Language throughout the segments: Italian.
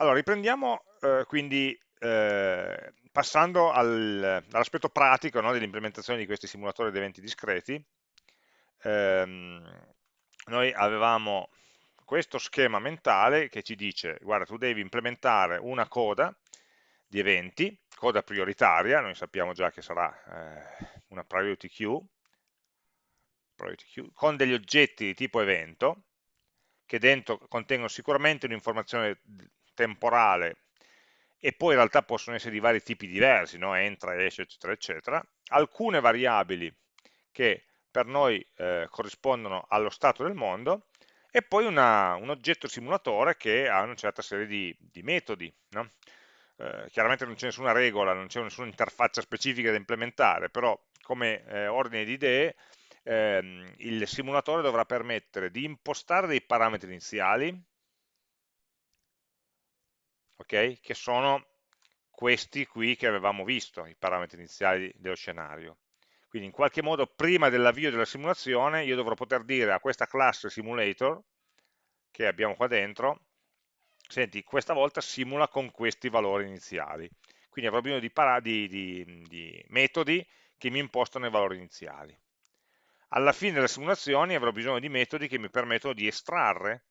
Allora, riprendiamo eh, quindi eh, passando al, all'aspetto pratico no, dell'implementazione di questi simulatori di eventi discreti. Ehm, noi avevamo questo schema mentale che ci dice, guarda, tu devi implementare una coda di eventi, coda prioritaria, noi sappiamo già che sarà eh, una priority queue, priority queue, con degli oggetti di tipo evento, che dentro contengono sicuramente un'informazione temporale e poi in realtà possono essere di vari tipi diversi, no? entra, esce, eccetera, eccetera, alcune variabili che per noi eh, corrispondono allo stato del mondo e poi una, un oggetto simulatore che ha una certa serie di, di metodi. No? Eh, chiaramente non c'è nessuna regola, non c'è nessuna interfaccia specifica da implementare, però come eh, ordine di idee ehm, il simulatore dovrà permettere di impostare dei parametri iniziali, okay, che sono questi qui che avevamo visto, i parametri iniziali dello scenario. Quindi in qualche modo prima dell'avvio della simulazione io dovrò poter dire a questa classe simulator che abbiamo qua dentro, senti, questa volta simula con questi valori iniziali. Quindi avrò bisogno di, di, di, di metodi che mi impostano i valori iniziali. Alla fine delle simulazioni avrò bisogno di metodi che mi permettono di estrarre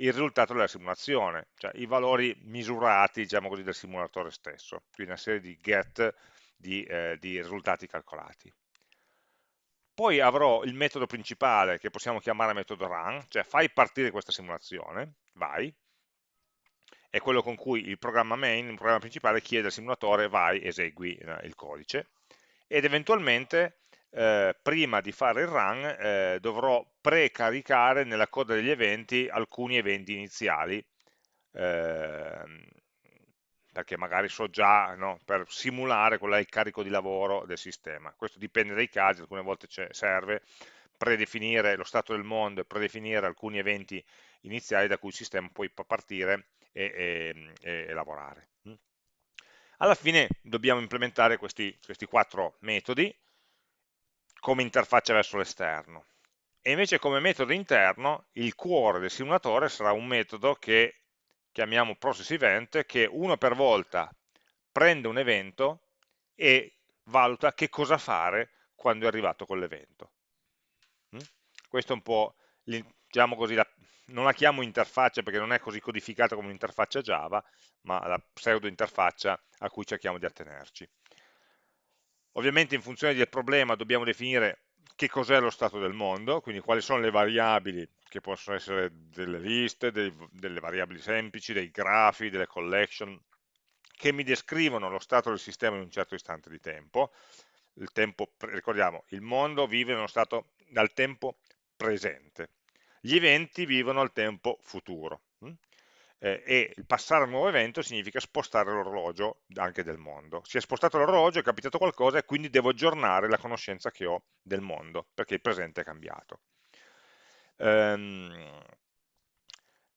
il risultato della simulazione, cioè i valori misurati diciamo così, del simulatore stesso, quindi una serie di get di, eh, di risultati calcolati. Poi avrò il metodo principale che possiamo chiamare metodo run, cioè fai partire questa simulazione, vai, è quello con cui il programma main, il programma principale, chiede al simulatore vai, esegui eh, il codice, ed eventualmente eh, prima di fare il run eh, dovrò precaricare nella coda degli eventi alcuni eventi iniziali eh, perché magari so già no, per simulare qual è il carico di lavoro del sistema. Questo dipende dai casi, alcune volte serve predefinire lo stato del mondo e predefinire alcuni eventi iniziali da cui il sistema poi può partire e, e, e lavorare. Alla fine dobbiamo implementare questi, questi quattro metodi come interfaccia verso l'esterno. E invece come metodo interno il cuore del simulatore sarà un metodo che chiamiamo process event che uno per volta prende un evento e valuta che cosa fare quando è arrivato quell'evento. Mm? Questo è un po', diciamo così, la, non la chiamo interfaccia perché non è così codificata come un'interfaccia Java, ma la pseudo interfaccia a cui cerchiamo di attenerci. Ovviamente in funzione del problema dobbiamo definire che cos'è lo stato del mondo, quindi quali sono le variabili che possono essere delle liste, dei, delle variabili semplici, dei grafi, delle collection, che mi descrivono lo stato del sistema in un certo istante di tempo. Il tempo ricordiamo, il mondo vive in uno stato dal tempo presente. Gli eventi vivono al tempo futuro. Eh, e il passare a un nuovo evento significa spostare l'orologio anche del mondo. Si è spostato l'orologio, è capitato qualcosa e quindi devo aggiornare la conoscenza che ho del mondo, perché il presente è cambiato. Ehm,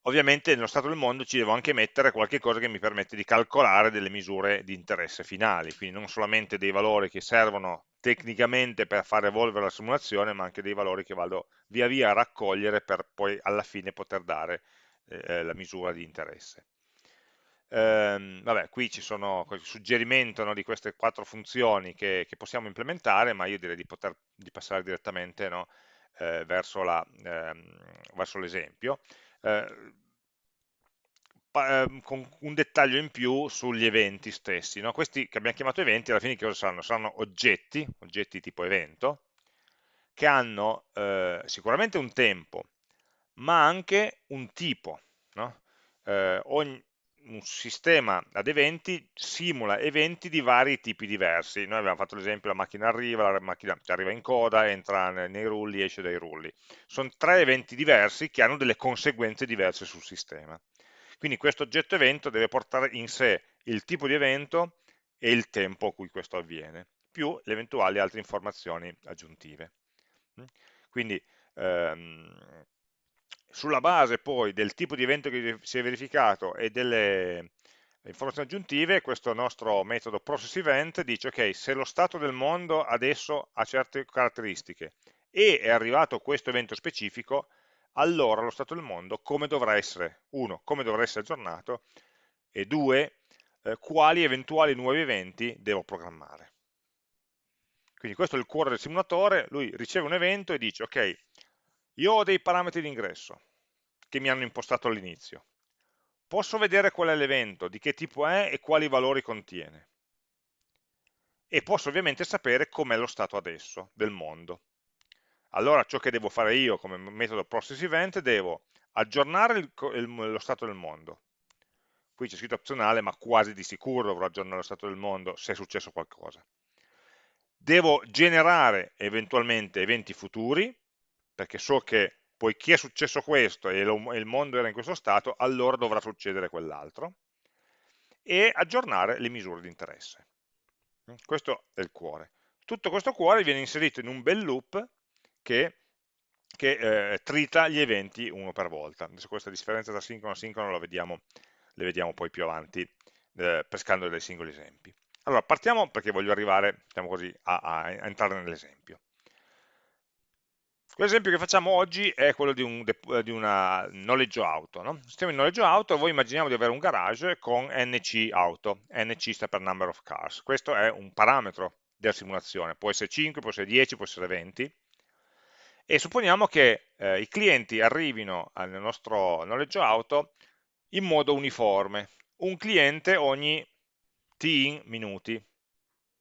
ovviamente nello stato del mondo ci devo anche mettere qualche cosa che mi permette di calcolare delle misure di interesse finali, quindi non solamente dei valori che servono tecnicamente per far evolvere la simulazione, ma anche dei valori che vado via via a raccogliere per poi alla fine poter dare eh, la misura di interesse. Ehm, vabbè, qui ci sono qualche suggerimento no, di queste quattro funzioni che, che, possiamo implementare, ma io direi di, poter, di passare direttamente no, eh, verso l'esempio. Eh, ehm, con un dettaglio in più sugli eventi stessi. No? Questi che abbiamo chiamato eventi, alla fine che cosa saranno? Saranno oggetti, oggetti tipo evento, che hanno eh, sicuramente un tempo, ma anche un tipo. No? Eh, ogni, un sistema ad eventi simula eventi di vari tipi diversi. Noi abbiamo fatto l'esempio, la macchina arriva, la macchina arriva in coda, entra nei rulli, esce dai rulli. Sono tre eventi diversi che hanno delle conseguenze diverse sul sistema. Quindi questo oggetto evento deve portare in sé il tipo di evento e il tempo a cui questo avviene, più le eventuali altre informazioni aggiuntive. Quindi ehm, sulla base poi del tipo di evento che si è verificato e delle informazioni aggiuntive, questo nostro metodo process event dice ok, se lo stato del mondo adesso ha certe caratteristiche e è arrivato questo evento specifico, allora lo stato del mondo come dovrà essere, uno, come dovrà essere aggiornato e due, eh, quali eventuali nuovi eventi devo programmare. Quindi questo è il cuore del simulatore, lui riceve un evento e dice, ok, io ho dei parametri di ingresso che mi hanno impostato all'inizio, posso vedere qual è l'evento, di che tipo è e quali valori contiene. E posso ovviamente sapere com'è lo stato adesso del mondo. Allora ciò che devo fare io come metodo process event, devo aggiornare il, il, lo stato del mondo. Qui c'è scritto opzionale, ma quasi di sicuro dovrò aggiornare lo stato del mondo se è successo qualcosa devo generare eventualmente eventi futuri, perché so che poiché è successo questo e il mondo era in questo stato, allora dovrà succedere quell'altro, e aggiornare le misure di interesse. Questo è il cuore. Tutto questo cuore viene inserito in un bel loop che, che eh, trita gli eventi uno per volta. Adesso questa differenza tra sincrono e asincrono la vediamo, le vediamo poi più avanti, eh, pescando dei singoli esempi. Allora, partiamo perché voglio arrivare, diciamo così, a, a entrare nell'esempio. L'esempio che facciamo oggi è quello di un di una noleggio auto. No? Sistema di noleggio auto, voi immaginiamo di avere un garage con NC auto, NC sta per number of cars. Questo è un parametro della simulazione, può essere 5, può essere 10, può essere 20. E supponiamo che eh, i clienti arrivino nel nostro noleggio auto in modo uniforme, un cliente ogni t in minuti,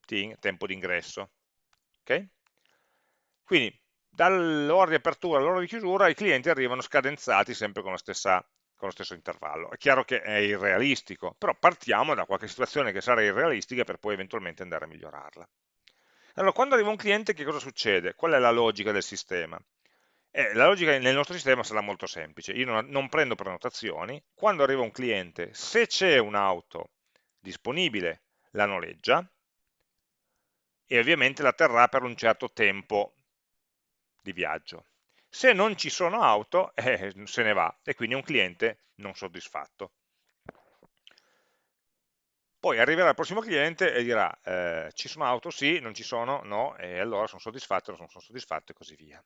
t in tempo di ingresso. Okay? Quindi dall'ora di apertura all'ora di chiusura i clienti arrivano scadenzati sempre con, stessa, con, lo stesso intervallo. È chiaro che è irrealistico, però partiamo da qualche situazione che sarà irrealistica per poi eventualmente andare a migliorarla. Allora, quando arriva un cliente che cosa succede? Qual è la logica del sistema? Eh, la logica nel nostro sistema sarà molto semplice, io non, non prendo prenotazioni, quando arriva un cliente, se c'è un'auto disponibile la noleggia e ovviamente la terrà per un certo tempo di viaggio. Se non ci sono auto, eh, se ne va e quindi è un cliente non soddisfatto. Poi arriverà il prossimo cliente e dirà eh, ci sono auto? Sì, non ci sono? No, e allora sono soddisfatto, non sono soddisfatto e così via.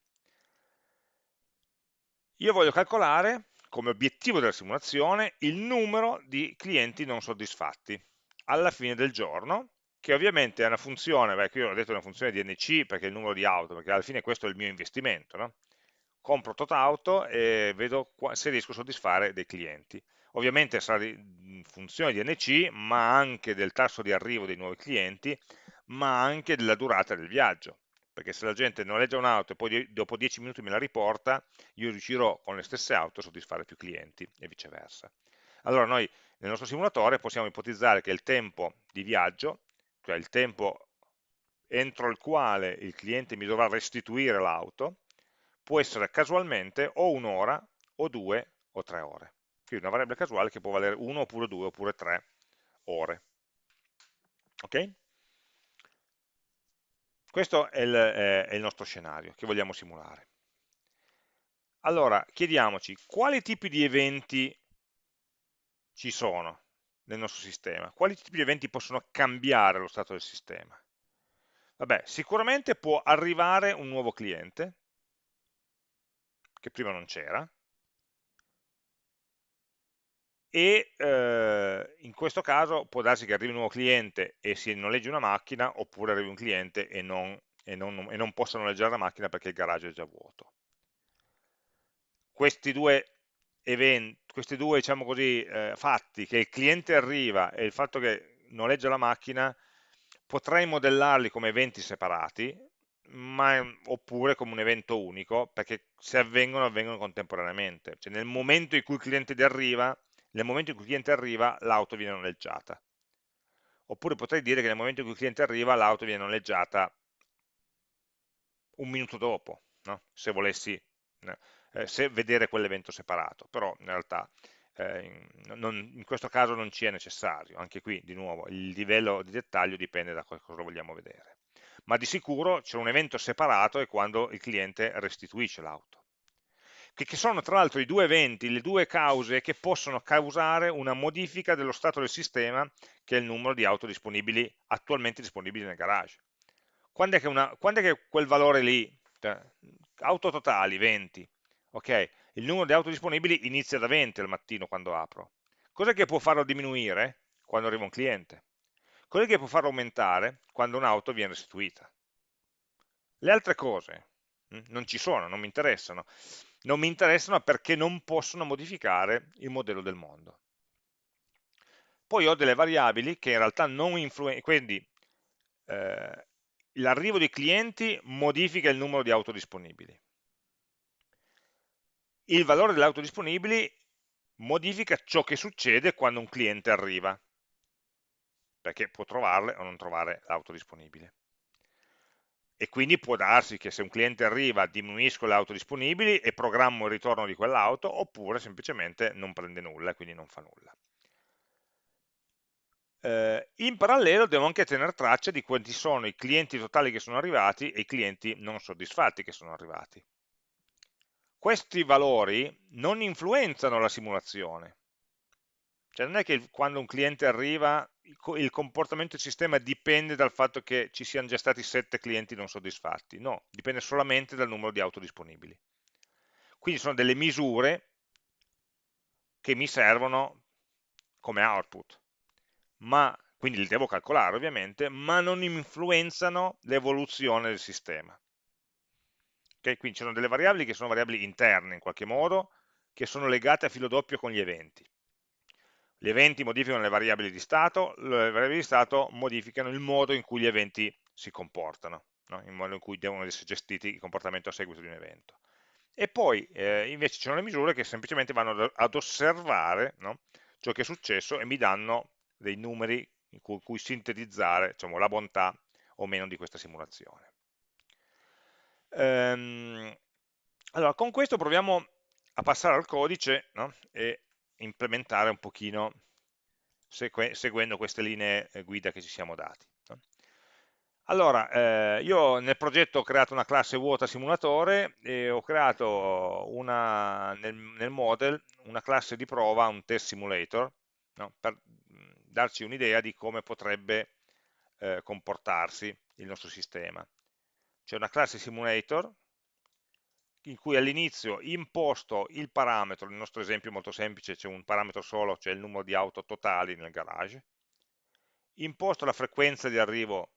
Io voglio calcolare come obiettivo della simulazione il numero di clienti non soddisfatti alla fine del giorno, che ovviamente è una funzione, beh, qui ho detto una funzione di NC perché è il numero di auto, perché alla fine questo è il mio investimento, no? compro tot auto e vedo se riesco a soddisfare dei clienti. Ovviamente sarà in funzione di NC, ma anche del tasso di arrivo dei nuovi clienti, ma anche della durata del viaggio perché se la gente noleggia un'auto e poi dopo 10 minuti me la riporta, io riuscirò con le stesse auto a soddisfare più clienti e viceversa. Allora noi nel nostro simulatore possiamo ipotizzare che il tempo di viaggio, cioè il tempo entro il quale il cliente mi dovrà restituire l'auto, può essere casualmente o un'ora o due o tre ore. Quindi una variabile casuale che può valere 1 oppure 2 oppure 3 ore. Ok? Questo è il, è il nostro scenario che vogliamo simulare. Allora, chiediamoci quali tipi di eventi ci sono nel nostro sistema, quali tipi di eventi possono cambiare lo stato del sistema. Vabbè, sicuramente può arrivare un nuovo cliente, che prima non c'era, e eh, in questo caso può darsi che arrivi un nuovo cliente e si noleggi una macchina oppure arrivi un cliente e non, e non, e non possa noleggiare la macchina perché il garage è già vuoto. Questi due, eventi, questi due diciamo così, eh, fatti, che il cliente arriva e il fatto che noleggia la macchina, potrei modellarli come eventi separati, ma, oppure come un evento unico, perché se avvengono, avvengono contemporaneamente. Cioè nel momento in cui il cliente arriva, nel momento in cui il cliente arriva l'auto viene noleggiata. Oppure potrei dire che nel momento in cui il cliente arriva l'auto viene noleggiata un minuto dopo, no? se volessi eh, se vedere quell'evento separato, però in realtà eh, in, non, in, questo caso non ci è necessario, anche qui di nuovo il livello di dettaglio dipende da cosa vogliamo vedere. Ma di sicuro c'è un evento separato è quando il cliente restituisce l'auto che sono tra l'altro i due eventi, le due cause che possono causare una modifica dello stato del sistema, che è il numero di auto disponibili, attualmente disponibili nel garage. Quando è che, una, quando è che quel valore lì, cioè, auto totali, 20, ok, il numero di auto disponibili inizia da 20 al mattino quando apro. Cos'è che può farlo diminuire quando arriva un cliente? Cos'è che può farlo aumentare quando un'auto viene restituita? Le altre cose hm, non ci sono, non mi interessano. Non mi interessano perché non possono modificare il modello del mondo. Poi ho delle variabili che in realtà non influenzano, quindi eh, l'arrivo dei clienti modifica il numero di auto disponibili. Il valore delle auto disponibili modifica ciò che succede quando un cliente arriva, perché può trovarle o non trovare l'auto disponibile. E quindi può darsi che se un cliente arriva diminuisco le auto disponibili e programmo il ritorno di quell'auto, oppure semplicemente non prende nulla e quindi non fa nulla. Eh, in parallelo devo anche tenere traccia di quanti sono i clienti totali che sono arrivati e i clienti non soddisfatti che sono arrivati. Questi valori non influenzano la simulazione. Cioè non è che quando un cliente arriva il comportamento del sistema dipende dal fatto che ci siano già stati sette clienti non soddisfatti, no, dipende solamente dal numero di auto disponibili. Quindi sono delle misure che mi servono come output ma, quindi li devo calcolare ovviamente, ma non influenzano l'evoluzione del sistema. Okay? Quindi sono delle variabili che sono variabili interne in qualche modo, che sono legate a filo doppio con gli eventi. Gli eventi modificano le variabili di stato, le variabili di stato modificano il modo in cui gli eventi si comportano, no? il modo in cui devono essere gestiti il comportamento a seguito di un evento. E poi eh, invece ci sono le misure che semplicemente vanno ad osservare no? ciò che è successo e mi danno dei numeri in cui sintetizzare diciamo, la bontà o meno di questa simulazione. Ehm, allora, con questo proviamo a passare al codice no? e implementare un pochino seguendo queste linee eh, guida che ci siamo dati. No? Allora, eh, io nel progetto ho creato una classe vuota simulatore e ho creato una, nel, nel model una classe di prova, un test simulator, no? per darci un'idea di come potrebbe eh, comportarsi il nostro sistema. C'è una classe simulator in cui all'inizio imposto il parametro, nel nostro esempio molto semplice c'è un parametro solo, cioè il numero di auto totali nel garage, imposto la frequenza di arrivo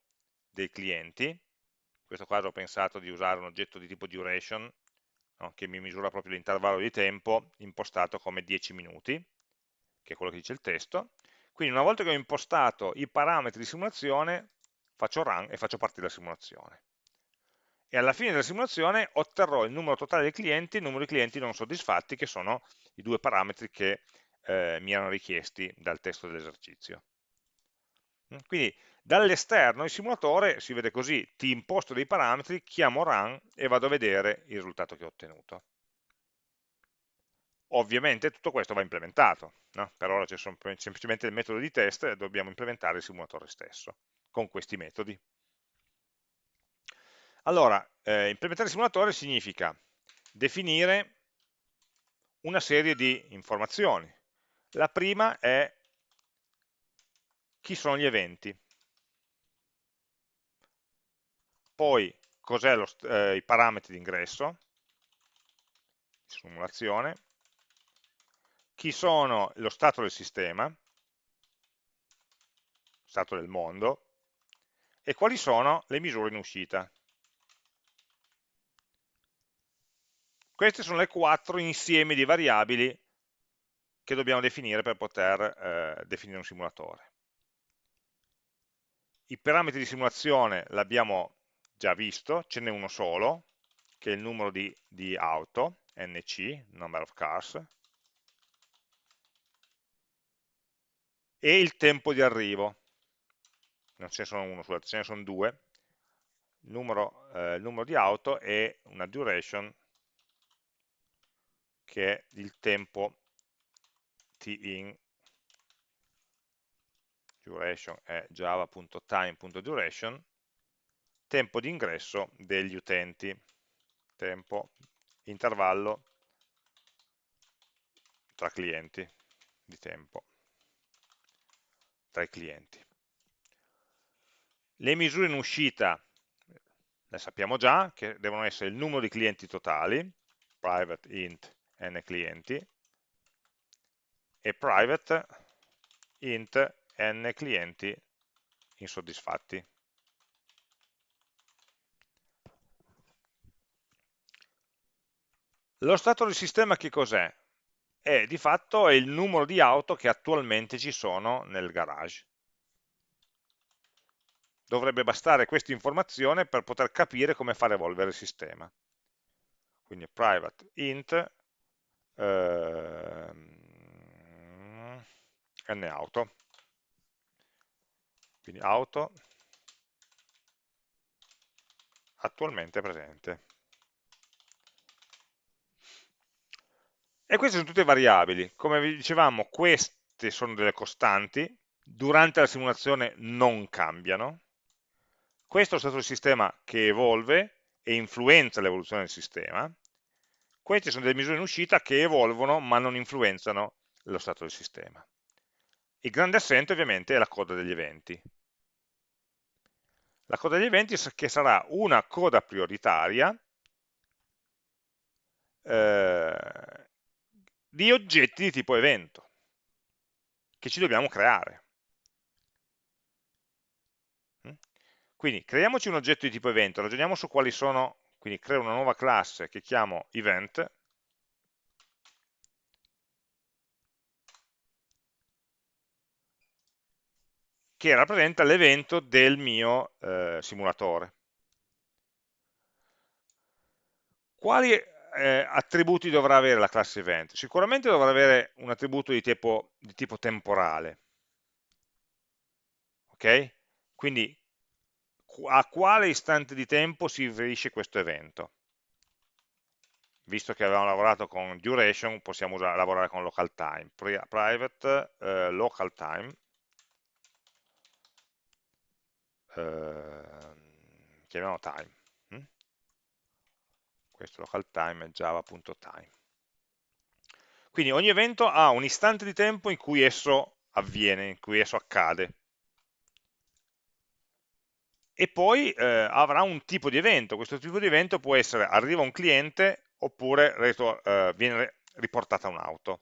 dei clienti, in questo caso ho pensato di usare un oggetto di tipo duration, no, che mi misura proprio l'intervallo di tempo, impostato come 10 minuti, che è quello che dice il testo, quindi una volta che ho impostato i parametri di simulazione, faccio run e faccio partire la simulazione. E alla fine della simulazione otterrò il numero totale dei clienti e il numero di clienti non soddisfatti, che sono i due parametri che eh, mi erano richiesti dal testo dell'esercizio. Mm, quindi dall'esterno il simulatore si vede così, ti imposto dei parametri, chiamo run e vado a vedere il risultato che ho ottenuto. Ovviamente tutto questo va implementato, no? per ora c'è semplicemente il metodo di test e dobbiamo implementare il simulatore stesso con questi metodi. Allora, eh, implementare il simulatore significa definire una serie di informazioni. La prima è chi sono gli eventi, poi cos'è eh, i parametri di ingresso, simulazione, chi sono lo stato del sistema, stato del mondo, e quali sono le misure in uscita. Queste sono le quattro insiemi di variabili che dobbiamo definire per poter eh, definire un simulatore. I parametri di simulazione l'abbiamo già visto, ce n'è uno solo, che è il numero di, di auto, NC, number of cars, e il tempo di arrivo. Non ce ne sono uno, scusate, ce ne sono due. Il numero, eh, il numero di auto e una duration che è il tempo tin duration è java.time.duration tempo di ingresso degli utenti. Tempo intervallo tra clienti di tempo tra i clienti. Le misure in uscita le sappiamo già, che devono essere il numero di clienti totali, private int n clienti, e private int n clienti insoddisfatti. Lo stato del sistema che cos'è? È di fatto il numero di auto che attualmente ci sono nel garage. Dovrebbe bastare questa informazione per poter capire come fare evolvere il sistema. Quindi private int eh, n Quindi auto attualmente presente. E queste sono tutte variabili. Come vi dicevamo, queste sono delle costanti, durante la simulazione non cambiano. Questo è stato del sistema che evolve e influenza l'evoluzione del sistema. Queste sono delle misure in uscita che evolvono ma non influenzano lo stato del sistema. Il grande assente ovviamente è la coda degli eventi. La coda degli eventi che sarà una coda prioritaria eh, di oggetti di tipo evento che ci dobbiamo creare. Mm? Quindi creiamoci un oggetto di tipo evento, ragioniamo su quali sono, quindi creo una nuova classe che chiamo event, che rappresenta l'evento del mio eh, simulatore. Quali eh, attributi dovrà avere la classe event? Sicuramente dovrà avere un attributo di tipo, di tipo temporale. Ok? Quindi a quale istante di tempo si riferisce questo evento? Visto che avevamo lavorato con duration, possiamo usare, lavorare con local time. Private eh, local time eh, chiamiamo time questo local time è java.time. Quindi ogni evento ha un istante di tempo in cui esso avviene, in cui esso accade. E poi eh, avrà un tipo di evento. Questo tipo di evento può essere arriva un cliente oppure eh, viene riportata un'auto.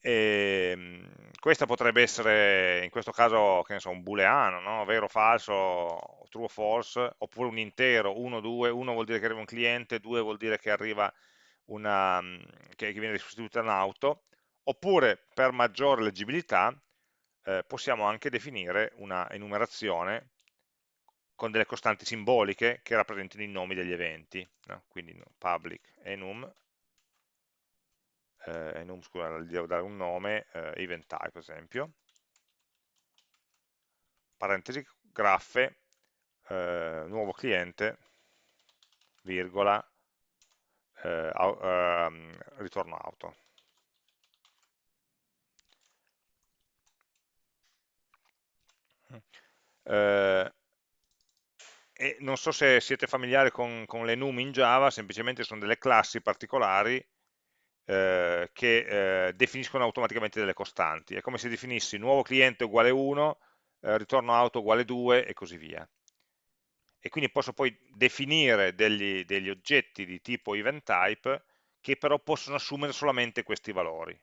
Ehm, questa potrebbe essere in questo caso che ne so, un booleano, no? vero falso, true o false, oppure un intero, 1, 2, 1 vuol dire che arriva un cliente, 2 vuol dire che arriva una, che, viene restituita un'auto, oppure per maggiore leggibilità eh, possiamo anche definire una enumerazione con delle costanti simboliche che rappresentino i nomi degli eventi, no? quindi public enum eh, enum, scusa, gli devo dare un nome, eh, event type per esempio, parentesi, graffe, eh, nuovo cliente, virgola, eh, ehm, ritorno auto. Eh, e non so se siete familiari con, con le num in Java, semplicemente sono delle classi particolari eh, che eh, definiscono automaticamente delle costanti. È come se definissi nuovo cliente uguale 1, eh, ritorno auto uguale 2 e così via. E quindi posso poi definire degli, degli oggetti di tipo event type che però possono assumere solamente questi valori.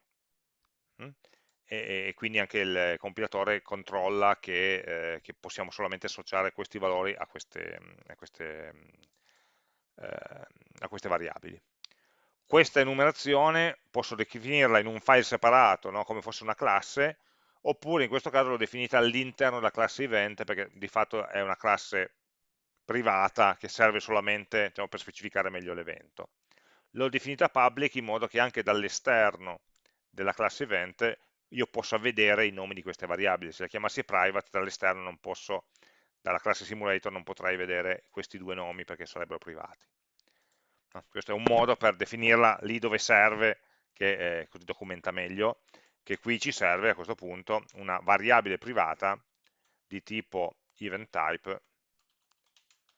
Mm? E, e, quindi anche il compilatore controlla che, eh, che, possiamo solamente associare questi valori a queste, a queste, eh, a queste variabili questa enumerazione posso definirla in un file separato, no? come fosse una classe, oppure in questo caso l'ho definita all'interno della classe event, perché di fatto è una classe privata che serve solamente diciamo, per specificare meglio l'evento. L'ho definita public in modo che anche dall'esterno della classe event io possa vedere i nomi di queste variabili. Se la chiamassi private dall'esterno non posso, dalla classe simulator non potrei vedere questi due nomi perché sarebbero privati. Questo è un modo per definirla lì dove serve, che eh, così documenta meglio, che qui ci serve a questo punto una variabile privata di tipo event type,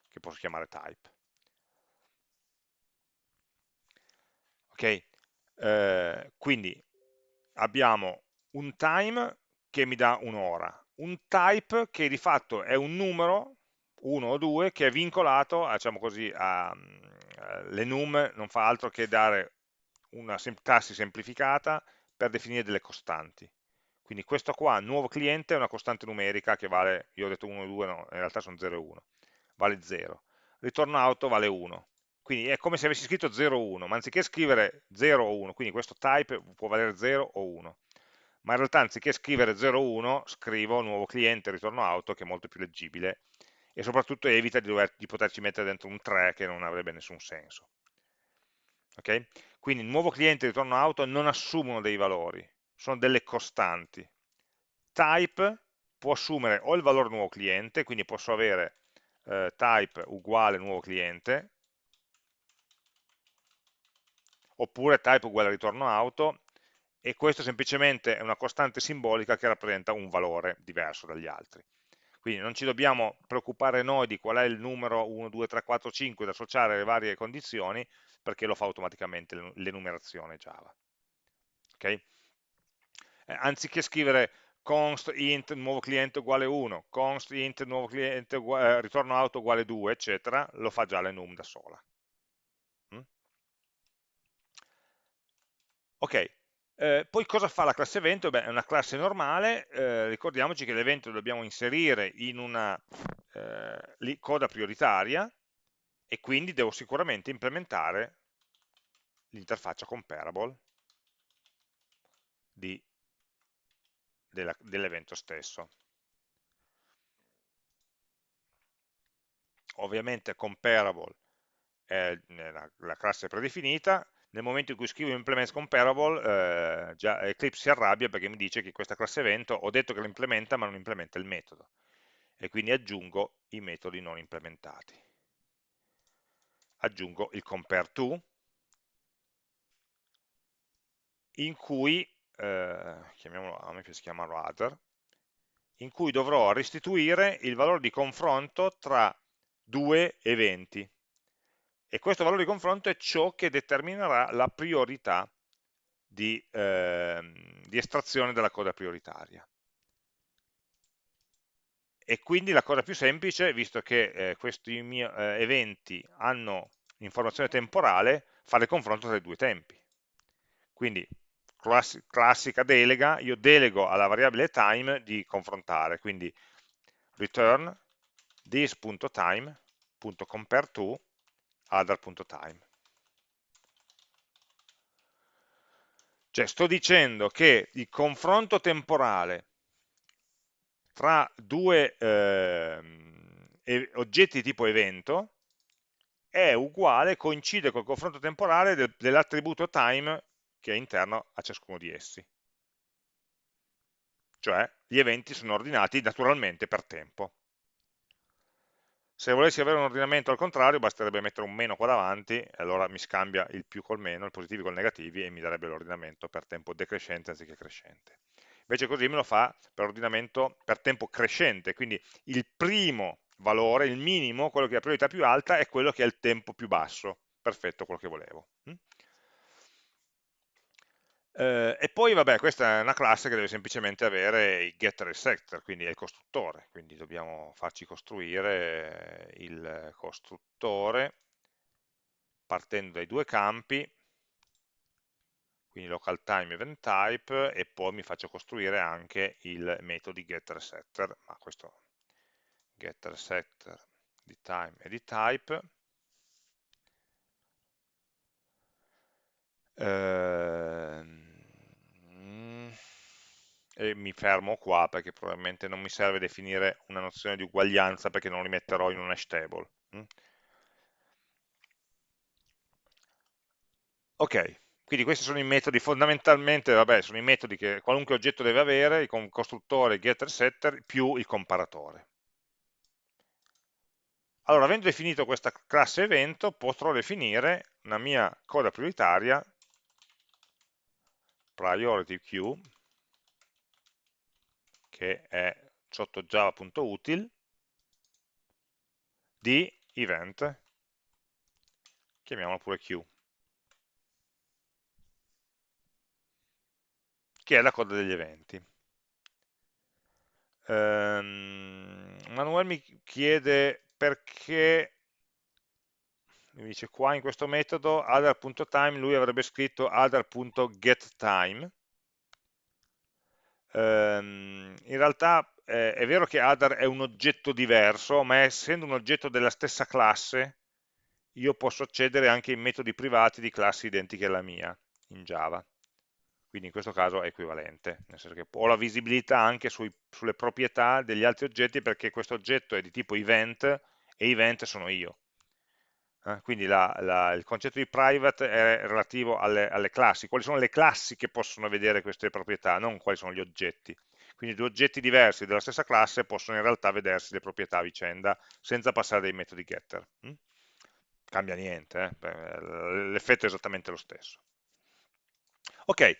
che posso chiamare type. Ok, eh, quindi abbiamo un time che mi dà un'ora, un type che di fatto è un numero, uno o due, che è vincolato, diciamo così, a, eh, l'enum non fa altro che dare una classi semplificata per definire delle costanti. Quindi questo qua, nuovo cliente, è una costante numerica che vale, io ho detto 1 e 2, no, in realtà sono 0 e 1, vale 0. Ritorno auto vale 1. Quindi è come se avessi scritto 0 o 1, ma anziché scrivere 0 o 1, quindi questo type può valere 0 o 1, ma in realtà anziché scrivere 0 o 1, scrivo nuovo cliente, ritorno auto, che è molto più leggibile, e soprattutto evita di, dover, di poterci mettere dentro un 3 che non avrebbe nessun senso. Okay? Quindi nuovo cliente ritorno auto non assumono dei valori, sono delle costanti. Type può assumere o il valore nuovo cliente, quindi posso avere eh, type uguale nuovo cliente, oppure type uguale ritorno auto, e questo semplicemente è una costante simbolica che rappresenta un valore diverso dagli altri. Quindi non ci dobbiamo preoccupare noi di qual è il numero 1, 2, 3, 4, 5 da associare alle varie condizioni, perché lo fa automaticamente l'enumerazione Java. Okay? Eh, anziché scrivere const int nuovo cliente uguale 1, const int nuovo cliente uguale, eh, ritorno auto uguale 2, eccetera, lo fa già l'enum da sola. Mm? Ok, eh, poi cosa fa la classe evento? Beh, è una classe normale, eh, ricordiamoci che l'evento lo dobbiamo inserire in una eh, coda prioritaria e quindi devo sicuramente implementare l'interfaccia comparable dell'evento stesso. Ovviamente comparable è la, la classe predefinita, nel momento in cui scrivo implements comparable, eh, già Eclipse si arrabbia perché mi dice che questa classe evento ho detto che lo implementa ma non implementa il metodo e quindi aggiungo i metodi non implementati. Aggiungo il compare to in cui, eh, chiamiamolo, a me piace chiamarlo other, in cui dovrò restituire il valore di confronto tra due eventi e questo valore di confronto è ciò che determinerà la priorità di, eh, di estrazione della coda prioritaria. E quindi la cosa più semplice, visto che eh, questi miei eh, eventi hanno informazione temporale, fare confronto tra i due tempi. Quindi, class classica delega, io delego alla variabile time di confrontare, quindi return this.time.compareTo other.time. Cioè sto dicendo che il confronto temporale tra due eh, oggetti tipo evento è uguale, coincide col confronto temporale del, dell'attributo time che è interno a ciascuno di essi. Cioè gli eventi sono ordinati naturalmente per tempo. Se volessi avere un ordinamento al contrario, basterebbe mettere un meno qua davanti, e allora mi scambia il più col meno, il positivi col negativi, e mi darebbe l'ordinamento per tempo decrescente anziché crescente. Invece così me lo fa per ordinamento per tempo crescente, quindi il primo valore, il minimo, quello che ha priorità più alta, è quello che ha il tempo più basso. Perfetto, quello che volevo. Eh, e poi, vabbè, questa è una classe che deve semplicemente avere i getter e il setter, quindi è il costruttore, quindi dobbiamo farci costruire il costruttore partendo dai due campi, quindi local time event type, e poi mi faccio costruire anche il metodo getter e setter, ma questo getter e setter di time e di type, eh, e mi fermo qua perché probabilmente non mi serve definire una nozione di uguaglianza perché non li metterò in un hash table. Mm? Ok, quindi questi sono i metodi fondamentalmente, vabbè, sono i metodi che qualunque oggetto deve avere, il costruttore, getter, setter, più il comparatore. Allora, avendo definito questa classe evento, potrò definire una mia coda prioritaria, priority queue, che è sotto java.util, di event, chiamiamolo pure Q, che è la coda degli eventi. Um, Manuel mi chiede perché mi dice qua in questo metodo other.time lui avrebbe scritto other.getTime ehm, in realtà eh, è vero che other è un oggetto diverso ma essendo un oggetto della stessa classe io posso accedere anche in metodi privati di classi identiche alla mia in Java quindi in questo caso è equivalente, nel senso che ho la visibilità anche sui, sulle proprietà degli altri oggetti perché questo oggetto è di tipo event e event sono io. Eh? Quindi la, la, il concetto di private è relativo alle, alle, classi, quali sono le classi che possono vedere queste proprietà, non quali sono gli oggetti. Quindi due oggetti diversi della stessa classe possono in realtà vedersi le proprietà a vicenda senza passare dei metodi getter. Hm? Cambia niente, eh? l'effetto è esattamente lo stesso. Ok,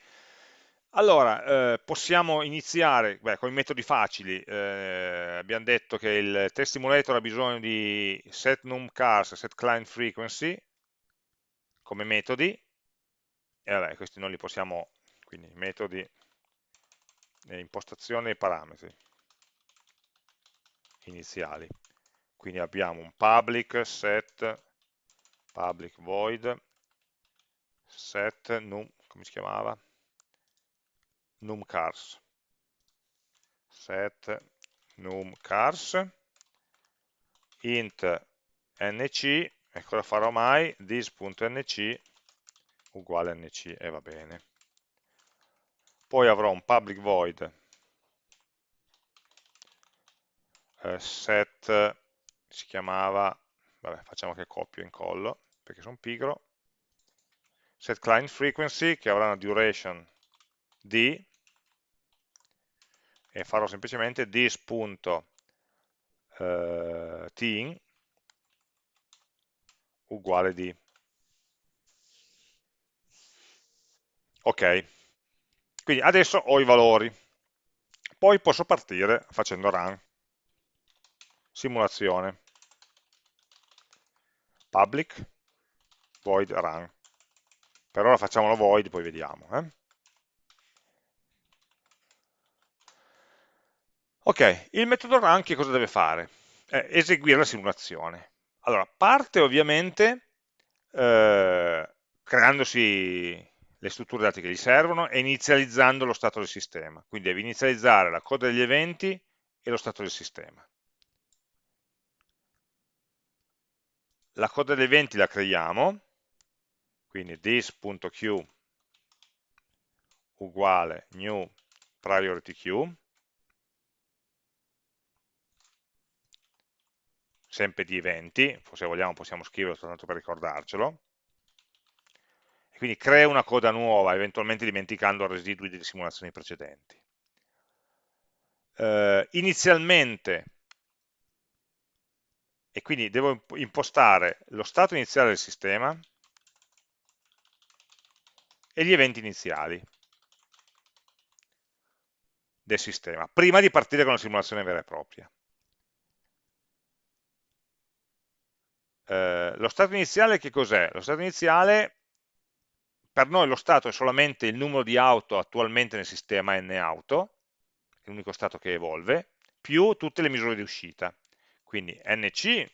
allora, eh, possiamo iniziare beh, con i metodi facili. Eh, abbiamo detto che il test simulator ha bisogno di set numCars e set client frequency come metodi. E vabbè, questi non li possiamo, quindi metodi impostazione e parametri iniziali. Quindi abbiamo un public set public void set num, come si chiamava? numCars set numCars int nc e cosa farò mai? this.nc uguale nc e va bene. Poi avrò un public void. Eh, set si chiamava vabbè facciamo che copio e incollo perché sono pigro. Set client frequency che avrà una duration di e farò semplicemente this.tin eh, uguale di ok. Quindi adesso ho i valori. Poi posso partire facendo run. Simulazione. Public void run. Per ora facciamolo void poi vediamo eh? Ok, il metodo run che cosa deve fare? Eh, eseguire la simulazione. Allora, parte ovviamente eh, creandosi le strutture dati che gli servono e inizializzando lo stato del sistema. Quindi deve inizializzare la coda degli eventi e lo stato del sistema. La coda degli eventi la creiamo, quindi this.queue uguale new priority queue, sempre di eventi, se vogliamo possiamo scriverlo soltanto per ricordarcelo, e quindi crea una coda nuova, eventualmente dimenticando residui delle simulazioni precedenti. Eh, inizialmente, e quindi devo impostare lo stato iniziale del sistema e gli eventi iniziali del sistema, prima di partire con la simulazione vera e propria. Eh, lo stato iniziale che cos'è? Lo stato iniziale, per noi lo stato è solamente il numero di auto attualmente nel sistema n-auto, è l'unico stato che evolve, più tutte le misure di uscita. Quindi nc,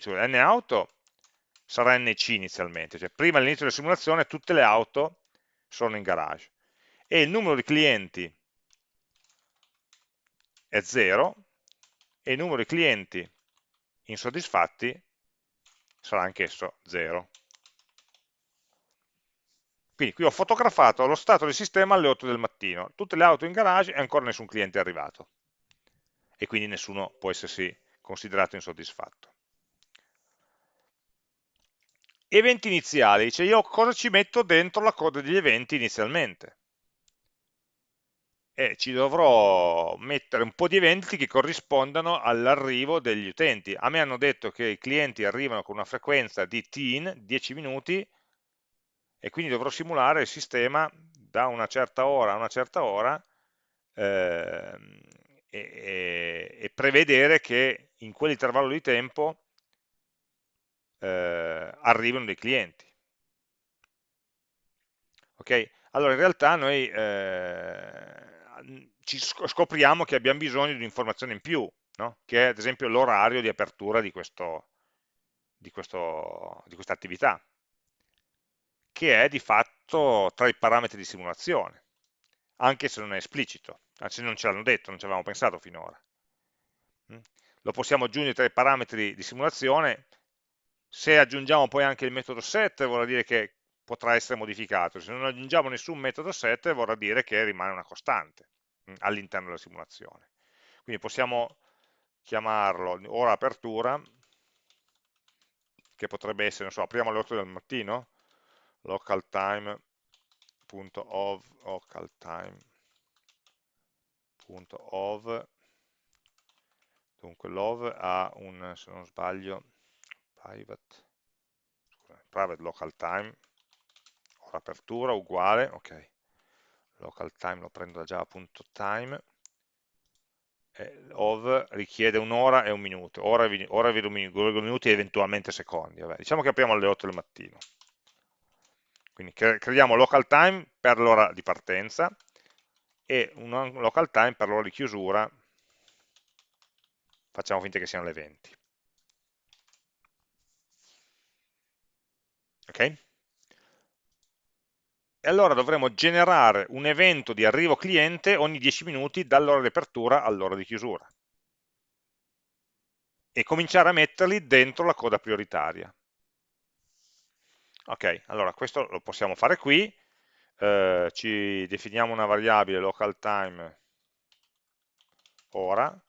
cioè n-auto, sarà nc inizialmente, cioè prima all'inizio della simulazione tutte le auto sono in garage. E il numero di clienti è 0 e il numero di clienti insoddisfatti sarà anch'esso 0. Quindi qui ho fotografato lo stato del sistema alle 8 del mattino, tutte le auto in garage e ancora nessun cliente è arrivato. E quindi nessuno può essersi considerato insoddisfatto. Eventi iniziali, dice io cosa ci metto dentro la coda degli eventi inizialmente? E ci dovrò mettere un po' di eventi che corrispondano all'arrivo degli utenti. A me hanno detto che i clienti arrivano con una frequenza di tin, 10 minuti, e quindi dovrò simulare il sistema da una certa ora a una certa ora eh, e, e, prevedere che in quell'intervallo di tempo eh, arrivino dei clienti. Ok? Allora in realtà noi eh, scopriamo che abbiamo bisogno di un'informazione in più, no? che è ad esempio l'orario di apertura di questo, di, questo, di questa attività, che è di fatto tra i parametri di simulazione, anche se non è esplicito, anzi non ce l'hanno detto, non ci avevamo pensato finora. Lo possiamo aggiungere tra i parametri di simulazione, se aggiungiamo poi anche il metodo set vorrà dire che potrà essere modificato, se non aggiungiamo nessun metodo set vorrà dire che rimane una costante mm, all'interno della simulazione. Quindi possiamo chiamarlo ora apertura, che potrebbe essere, non so, apriamo alle 8 del mattino, local time.ov, local time.ov, dunque love ha un, se non sbaglio, private, scusate, private local time, ora apertura uguale, ok, local time lo prendo da java.time, of richiede un'ora e un minuto, ora, ora vedo minuti e eventualmente secondi. Vabbè, diciamo che apriamo alle 8 del mattino. Quindi creiamo local time per l'ora di partenza e un local time per l'ora di chiusura, facciamo finta che siano le 20. Ok? E allora dovremo generare un evento di arrivo cliente ogni 10 minuti dall'ora di apertura all'ora di chiusura. E cominciare a metterli dentro la coda prioritaria. Ok, allora questo lo possiamo fare qui, eh, ci definiamo una variabile local time ora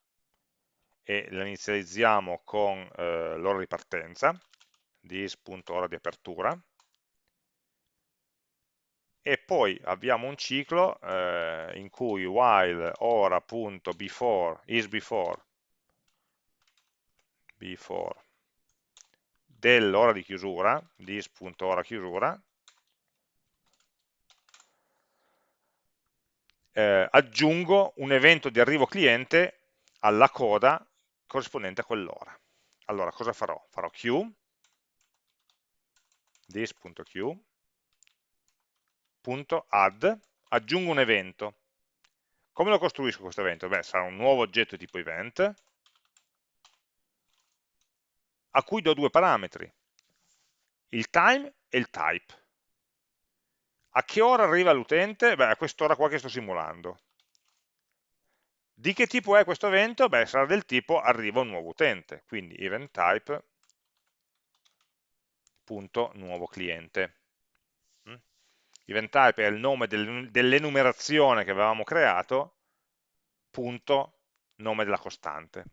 e la inizializziamo con eh, l'ora di partenza, this.ora di apertura, e poi abbiamo un ciclo eh, in cui while ora.before is before. Before. Dell'ora di chiusura this.ora chiusura. Eh, aggiungo un evento di arrivo cliente alla coda corrispondente a quell'ora. Allora cosa farò? farò q this.q add, aggiungo un evento. Come lo costruisco questo evento? Beh, sarà un nuovo oggetto tipo event, a cui do due parametri, il time e il type. A che ora arriva l'utente? Beh, a quest'ora qua che sto simulando. Di che tipo è questo evento? Beh, sarà del tipo arriva un nuovo utente, quindi event type punto nuovo cliente event type è il nome dell'enumerazione che avevamo creato, punto, nome della costante.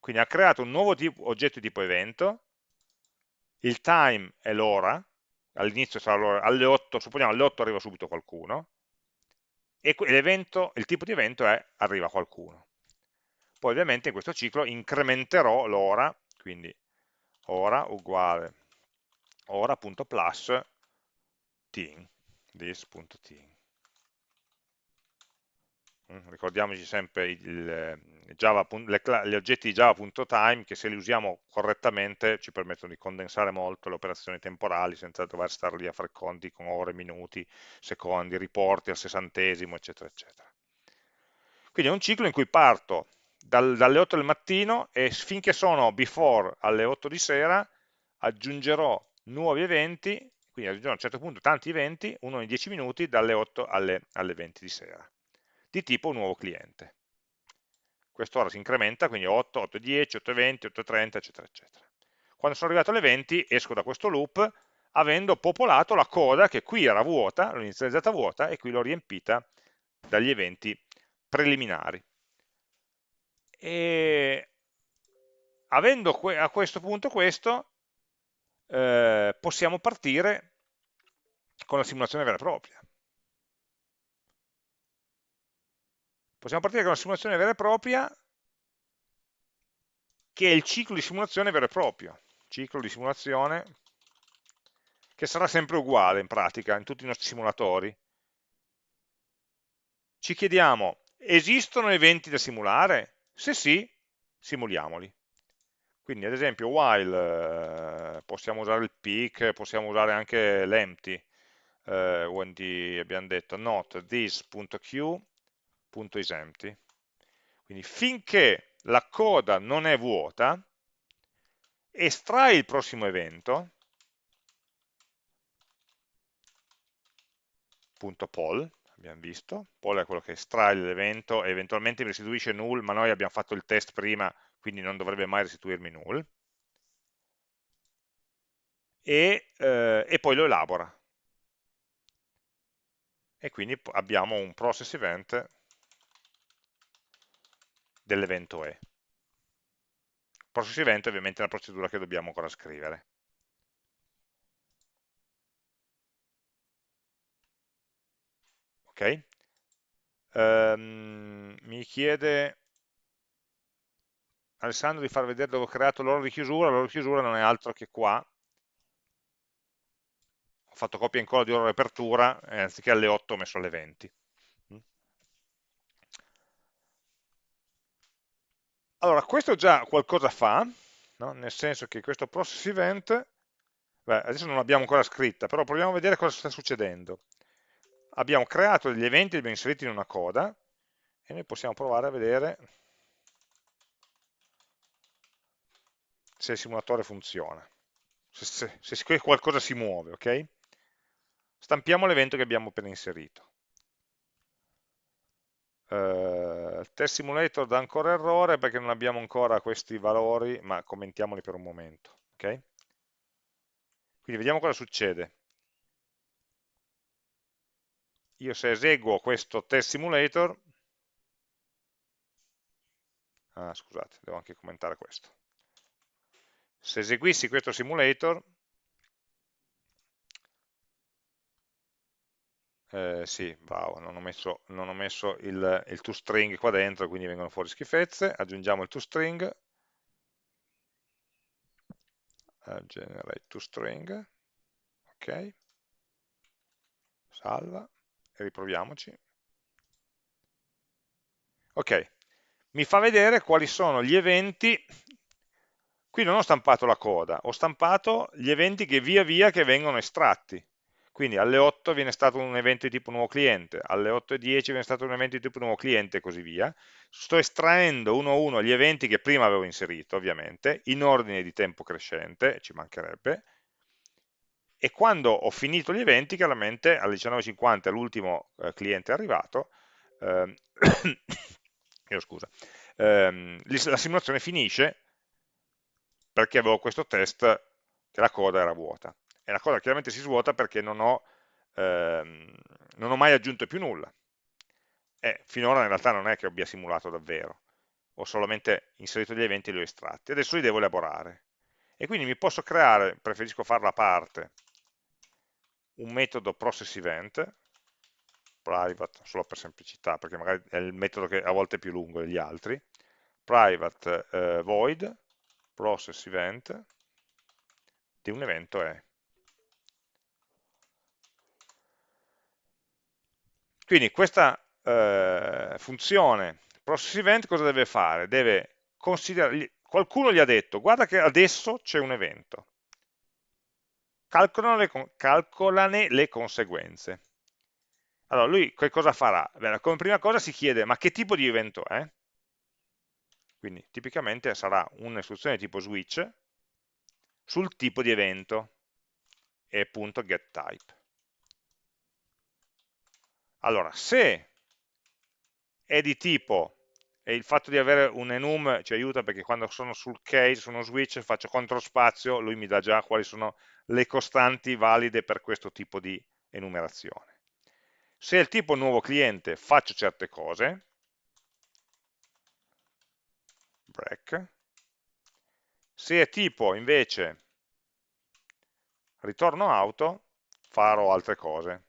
Quindi ha creato un nuovo tipo, oggetto di tipo evento, il time è l'ora, all'inizio sarà l'ora, alle 8, supponiamo alle 8 arriva subito qualcuno, e il tipo di evento è arriva qualcuno. Poi ovviamente in questo ciclo incrementerò l'ora, quindi ora uguale ora.plus this.teen. Mm, ricordiamoci sempre il, Java, le, gli oggetti di java.time che se li usiamo correttamente ci permettono di condensare molto le operazioni temporali senza dover stare lì a fare conti con ore, minuti, secondi, riporti al sessantesimo, eccetera, eccetera. Quindi è un ciclo in cui parto dal, dalle 8 del mattino e finché sono before alle 8 di sera aggiungerò nuovi eventi quindi aggiungiamo a un certo punto tanti eventi, uno ogni 10 minuti, dalle 8 alle, alle 20 di sera, di tipo nuovo cliente. Quest'ora si incrementa, quindi 8, 8, 10, 8, 20, 8, 30, eccetera, eccetera. Quando sono arrivato alle 20 esco da questo loop avendo popolato la coda che qui era vuota, l'ho inizializzata vuota e qui l'ho riempita dagli eventi preliminari. E avendo a questo punto questo, eh, possiamo partire con la simulazione vera e propria. Possiamo partire con la simulazione vera e propria che è il ciclo di simulazione vero e proprio, ciclo di simulazione che sarà sempre uguale in pratica in tutti i nostri simulatori. Ci chiediamo, esistono eventi da simulare? Se sì, simuliamoli. Quindi ad esempio while eh, possiamo usare il peak, possiamo usare anche l'empty, eh, quindi abbiamo detto not this.q.isEmpty. Quindi finché la coda non è vuota, estrai il prossimo evento, punto poll, abbiamo visto, poll è quello che estrae l'evento e eventualmente mi restituisce null, ma noi abbiamo fatto il test prima, quindi non dovrebbe mai restituirmi null, e, eh, e poi lo elabora. E quindi abbiamo un process event dell'evento E. Process event è ovviamente una procedura che dobbiamo ancora scrivere. Ok? Um, mi chiede Alessandro di far vedere dove ho creato l'ora di chiusura, l'ora di chiusura non è altro che qua, ho fatto copia e incolla di ora di apertura, e anziché alle 8 ho messo alle 20. Allora, questo già qualcosa fa, no? nel senso che questo process event, beh, adesso non l'abbiamo ancora scritta, però proviamo a vedere cosa sta succedendo. Abbiamo creato degli eventi, li abbiamo inseriti in una coda, e noi possiamo provare a vedere se il simulatore funziona, se, se, se qualcosa si muove, ok? Stampiamo l'evento che abbiamo appena inserito. Uh, test simulator dà ancora errore perché non abbiamo ancora questi valori, ma commentiamoli per un momento. Okay? Quindi vediamo cosa succede. Io se eseguo questo test simulator, ah, scusate, devo anche commentare questo. Se eseguissi questo simulator, eh, sì, bravo, non ho messo, non ho messo il, il toString qua dentro, quindi vengono fuori schifezze, aggiungiamo il toString, uh, generate toString, ok, salva, e riproviamoci. Ok, mi fa vedere quali sono gli eventi, qui non ho stampato la coda, ho stampato gli eventi che via via che vengono estratti, quindi alle 8 viene stato un evento di tipo nuovo cliente, alle 8.10 viene stato un evento di tipo nuovo cliente e così via. Sto estraendo uno a uno gli eventi che prima avevo inserito, ovviamente, in ordine di tempo crescente, ci mancherebbe, e quando ho finito gli eventi, chiaramente alle 19.50 l'ultimo eh, cliente è arrivato, ehm, scusa, ehm, la simulazione finisce perché avevo questo test che la coda era vuota e la cosa chiaramente si svuota perché non ho, ehm, non ho mai aggiunto più nulla. E finora in realtà non è che abbia simulato davvero, ho solamente inserito gli eventi e li ho estratti. Adesso li devo elaborare. E quindi mi posso creare, preferisco farla a parte, un metodo process event, private, solo per semplicità, perché magari è il metodo che a volte è più lungo degli altri, private eh, void process event di un evento è Quindi questa eh, funzione process event cosa deve fare? Deve considerare, qualcuno gli ha detto, guarda che adesso c'è un evento, calcolane le, calcolane le conseguenze. Allora, lui che cosa farà? Bene, come prima cosa si chiede, ma che tipo di evento è? Quindi tipicamente sarà un'istruzione tipo switch sul tipo di evento e appunto getType. Allora, se è di tipo, e il fatto di avere un enum ci aiuta perché quando sono sul case, su uno switch, faccio CTRL spazio, lui mi dà già quali sono le costanti valide per questo tipo di enumerazione. Se è il tipo nuovo cliente, faccio certe cose, break. Se è tipo invece ritorno auto, farò altre cose.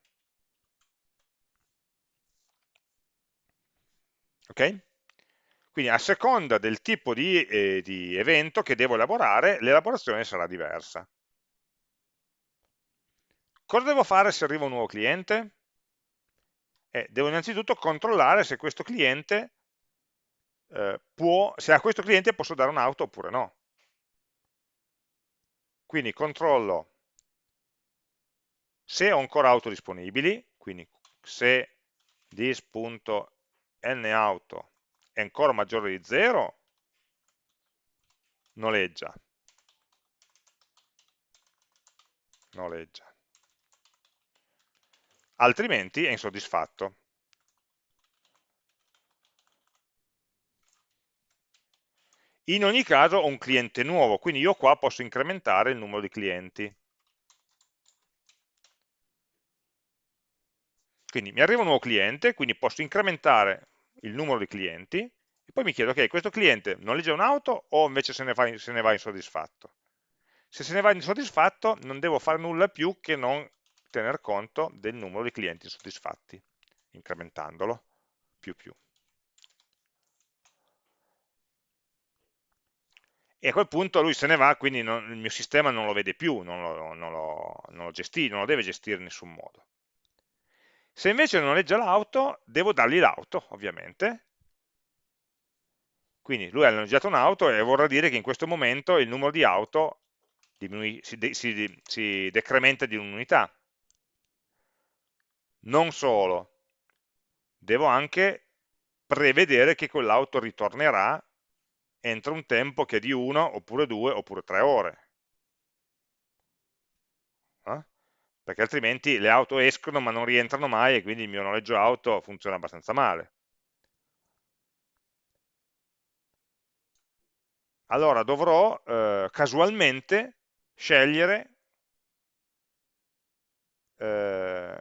ok? Quindi a seconda del tipo di, eh, di evento che devo elaborare, l'elaborazione sarà diversa. Cosa devo fare se arriva un nuovo cliente? Eh, devo innanzitutto controllare se questo cliente eh, può, se a questo cliente posso dare un'auto oppure no. Quindi controllo se ho ancora auto disponibili, quindi se this.auto è ancora maggiore di 0, noleggia. noleggia. Altrimenti è insoddisfatto. In ogni caso ho un cliente nuovo, quindi io qua posso incrementare il numero di clienti. Quindi mi arriva un nuovo cliente, quindi posso incrementare il numero di clienti e poi mi chiedo, ok, questo cliente noleggia un'auto o invece se ne, va, se ne va insoddisfatto? Se se ne va insoddisfatto non devo fare nulla più che non tener conto del numero di clienti insoddisfatti, incrementandolo più più. E a quel punto lui se ne va, quindi non, il mio sistema non lo vede più, non lo, non lo, non lo, gestì, non lo deve gestire in nessun modo. Se invece noleggia l'auto, devo dargli l'auto, ovviamente. Quindi lui ha noleggiato un'auto e vorrà dire che in questo momento il numero di auto si, de si, si decrementa di un'unità. Non solo, devo anche prevedere che quell'auto ritornerà entro un tempo che è di 1, oppure 2, oppure 3 ore. Eh? perché altrimenti le auto escono ma non rientrano mai e quindi il mio noleggio auto funziona abbastanza male. Allora dovrò eh, casualmente scegliere eh,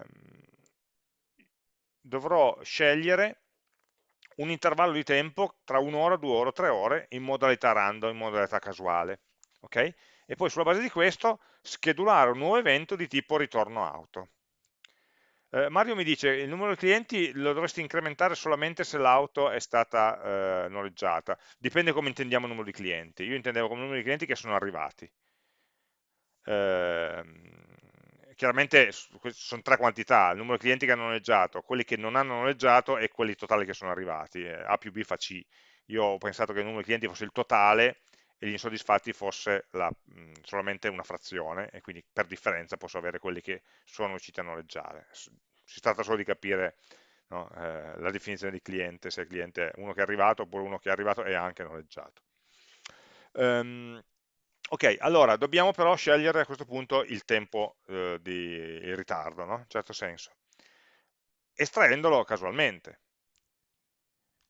dovrò scegliere un intervallo di tempo tra un'ora, due ore, tre ore in modalità random, in modalità casuale. Okay? e poi sulla base di questo schedulare un nuovo evento di tipo ritorno auto. Eh, Mario mi dice il numero di clienti lo dovresti incrementare solamente se l'auto è stata eh, noleggiata, dipende come intendiamo il numero di clienti, io intendevo come numero di clienti che sono arrivati. Eh, chiaramente sono tre quantità, il numero di clienti che hanno noleggiato, quelli che non hanno noleggiato e quelli totali che sono arrivati, eh, A più B fa C. Io ho pensato che il numero di clienti fosse il totale e gli insoddisfatti fosse la, mh, solamente una frazione e quindi per differenza posso avere quelli che sono riusciti a noleggiare. Si tratta solo di capire no, eh, la definizione di cliente, se il cliente è uno che è arrivato oppure uno che è arrivato e ha anche noleggiato. Um, ok, allora dobbiamo però scegliere a questo punto il tempo eh, di il ritardo, no? in certo senso, estraendolo casualmente.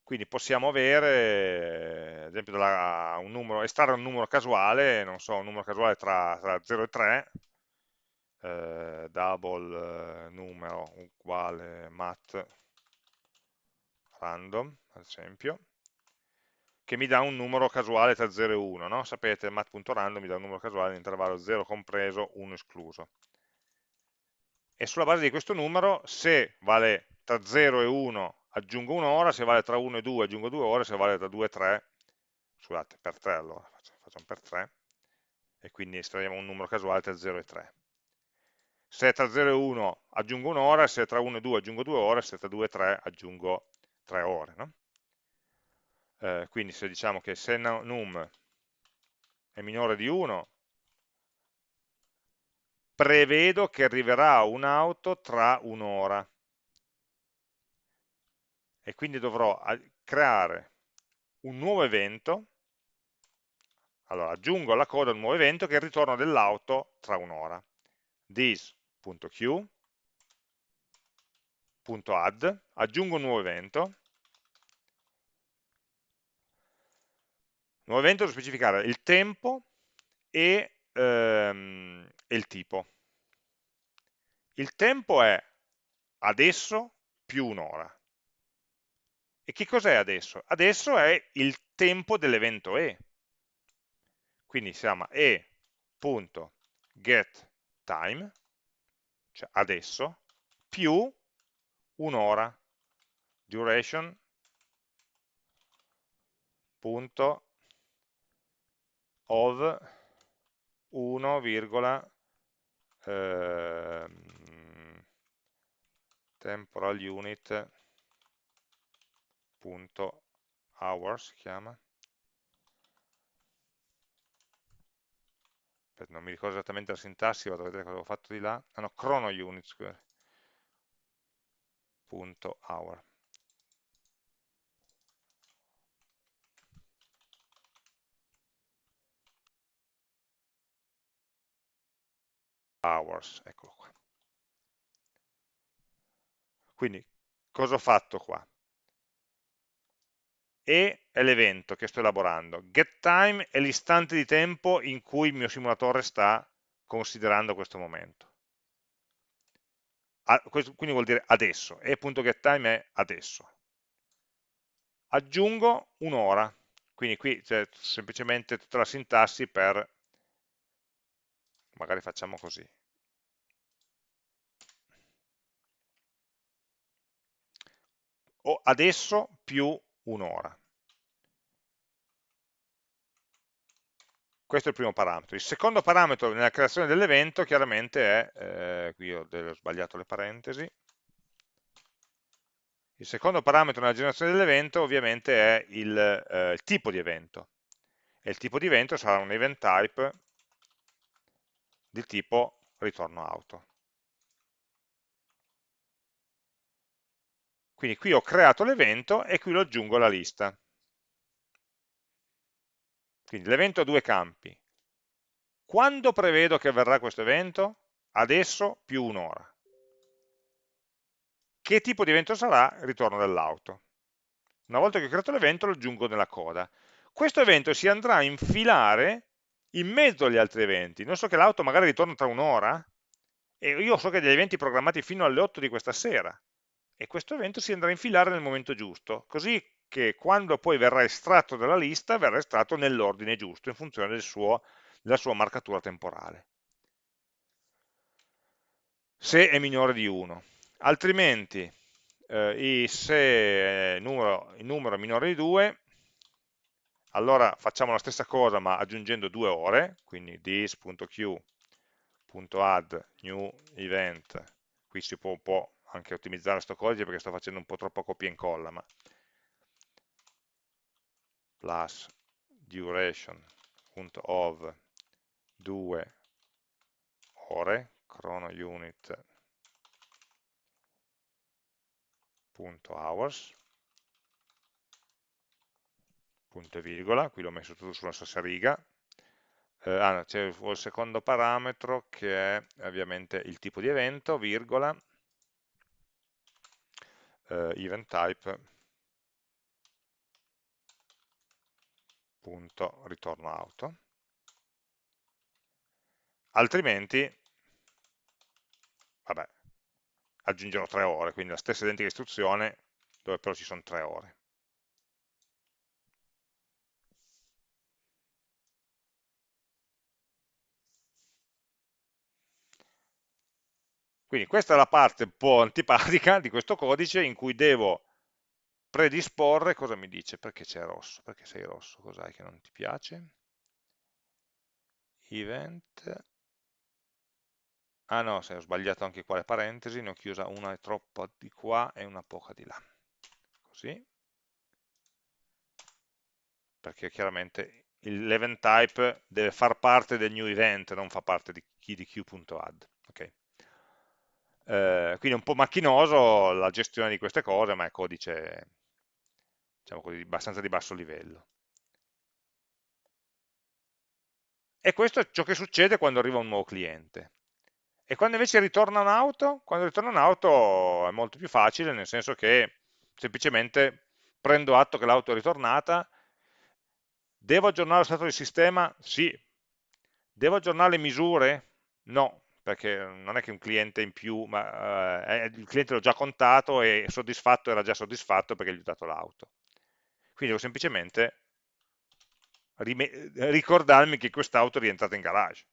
Quindi possiamo avere, ad esempio, della, un numero, estrarre un numero casuale, non so, un numero casuale tra, tra 0 e 3, eh, double eh, numero uguale mat random, ad esempio, che mi dà un numero casuale tra 0 e 1, no? Sapete, mat.random mi dà un numero casuale in intervallo 0 compreso, 1 escluso. E sulla base di questo numero, se vale tra 0 e 1 aggiungo un'ora, se vale tra 1 e 2 aggiungo 2 ore, se vale tra 2 e 3, scusate, per 3 allora, facciamo per 3, e quindi estraiamo un numero casuale tra 0 e 3. Se tra 0 e 1 aggiungo un'ora, se tra 1 e 2 aggiungo 2 ore, se tra 2 e 3 aggiungo 3 ore. No? Eh, quindi se diciamo che se num è minore di 1, prevedo che arriverà un'auto tra un'ora. E quindi dovrò creare un nuovo evento, allora aggiungo alla coda un nuovo evento che è il ritorno dell'auto tra un'ora, this.queue.add, aggiungo un nuovo evento, nuovo evento devo specificare il tempo e, ehm, il tipo. Il tempo è adesso più un'ora. E che cos'è adesso? Adesso è il tempo dell'evento e. Quindi si chiama e.getTime, cioè adesso, più un'ora, duration, punto of 1, eh, temporal unit hours si chiama. Non mi ricordo esattamente la sintassi vado a vedere cosa ho fatto di là. Ah no, chrono units punto hour hours, eccolo qua. Quindi, cosa ho fatto qua? E è l'evento che sto elaborando. GetTime è l'istante di tempo in cui il mio simulatore sta considerando questo momento. A, questo, quindi vuol dire adesso, e.getTime è adesso. Aggiungo un'ora, quindi qui c'è semplicemente tutta la sintassi per, magari facciamo così, o adesso più un'ora. Questo è il primo parametro. Il secondo parametro nella creazione dell'evento chiaramente è, eh, qui ho, sbagliato le parentesi, il secondo parametro nella generazione dell'evento ovviamente è il, eh, il, tipo di evento. E il tipo di evento sarà un event type di tipo ritorno auto. Quindi qui ho creato l'evento e qui lo aggiungo alla lista. Quindi l'evento ha due campi. Quando prevedo che avverrà questo evento? Adesso più un'ora. Che tipo di evento sarà? Ritorno dell'auto. Una volta che ho creato l'evento lo aggiungo nella coda. Questo evento si andrà a infilare in mezzo agli altri eventi. Non so che l'auto magari ritorna tra un'ora e io so che degli eventi programmati fino alle 8 di questa sera e questo evento si andrà a infilare nel momento giusto, così che quando poi verrà estratto dalla lista verrà estratto nell'ordine giusto in funzione del suo, della sua marcatura temporale. Se è minore di 1 altrimenti eh, se il numero, il numero è minore di 2 allora facciamo la stessa cosa ma aggiungendo due ore quindi this.q.add new event. Qui si può un po' anche ottimizzare questo codice perché sto facendo un po' troppo copia e incolla ma plus duration.of 2 ore chrono unit hours, punto e virgola, qui l'ho messo tutto sulla stessa riga, eh, ah, c'è il secondo parametro che è ovviamente il tipo di evento, virgola, eh, event type, punto ritorno auto, altrimenti, vabbè, aggiungerò tre ore, quindi la stessa identica istruzione dove però ci sono tre ore. Quindi questa è la parte un po' antipatica di questo codice in cui devo predisporre, cosa mi dice? Perché c'è rosso? Perché sei rosso? Cos'hai che non ti piace? Event Ah no, se ho sbagliato anche qua le parentesi, ne ho chiusa una troppa di qua e una poca di là. Così. Perché chiaramente l'event type deve far parte del new event, non fa parte di key.add. Okay. Eh, quindi è un po' macchinoso la gestione di queste cose, ma è codice diciamo così, abbastanza di basso livello. E questo è ciò che succede quando arriva un nuovo cliente. E quando invece ritorna un'auto, quando ritorna un'auto è molto più facile, nel senso che semplicemente prendo atto che l'auto è ritornata, devo aggiornare lo stato del sistema? Sì. Devo aggiornare le misure? No, perché non è che un cliente in più, ma eh, il cliente l'ho già contato e soddisfatto era già soddisfatto perché gli ho dato l'auto. Quindi devo semplicemente ricordarmi che quest'auto è rientrata in garage.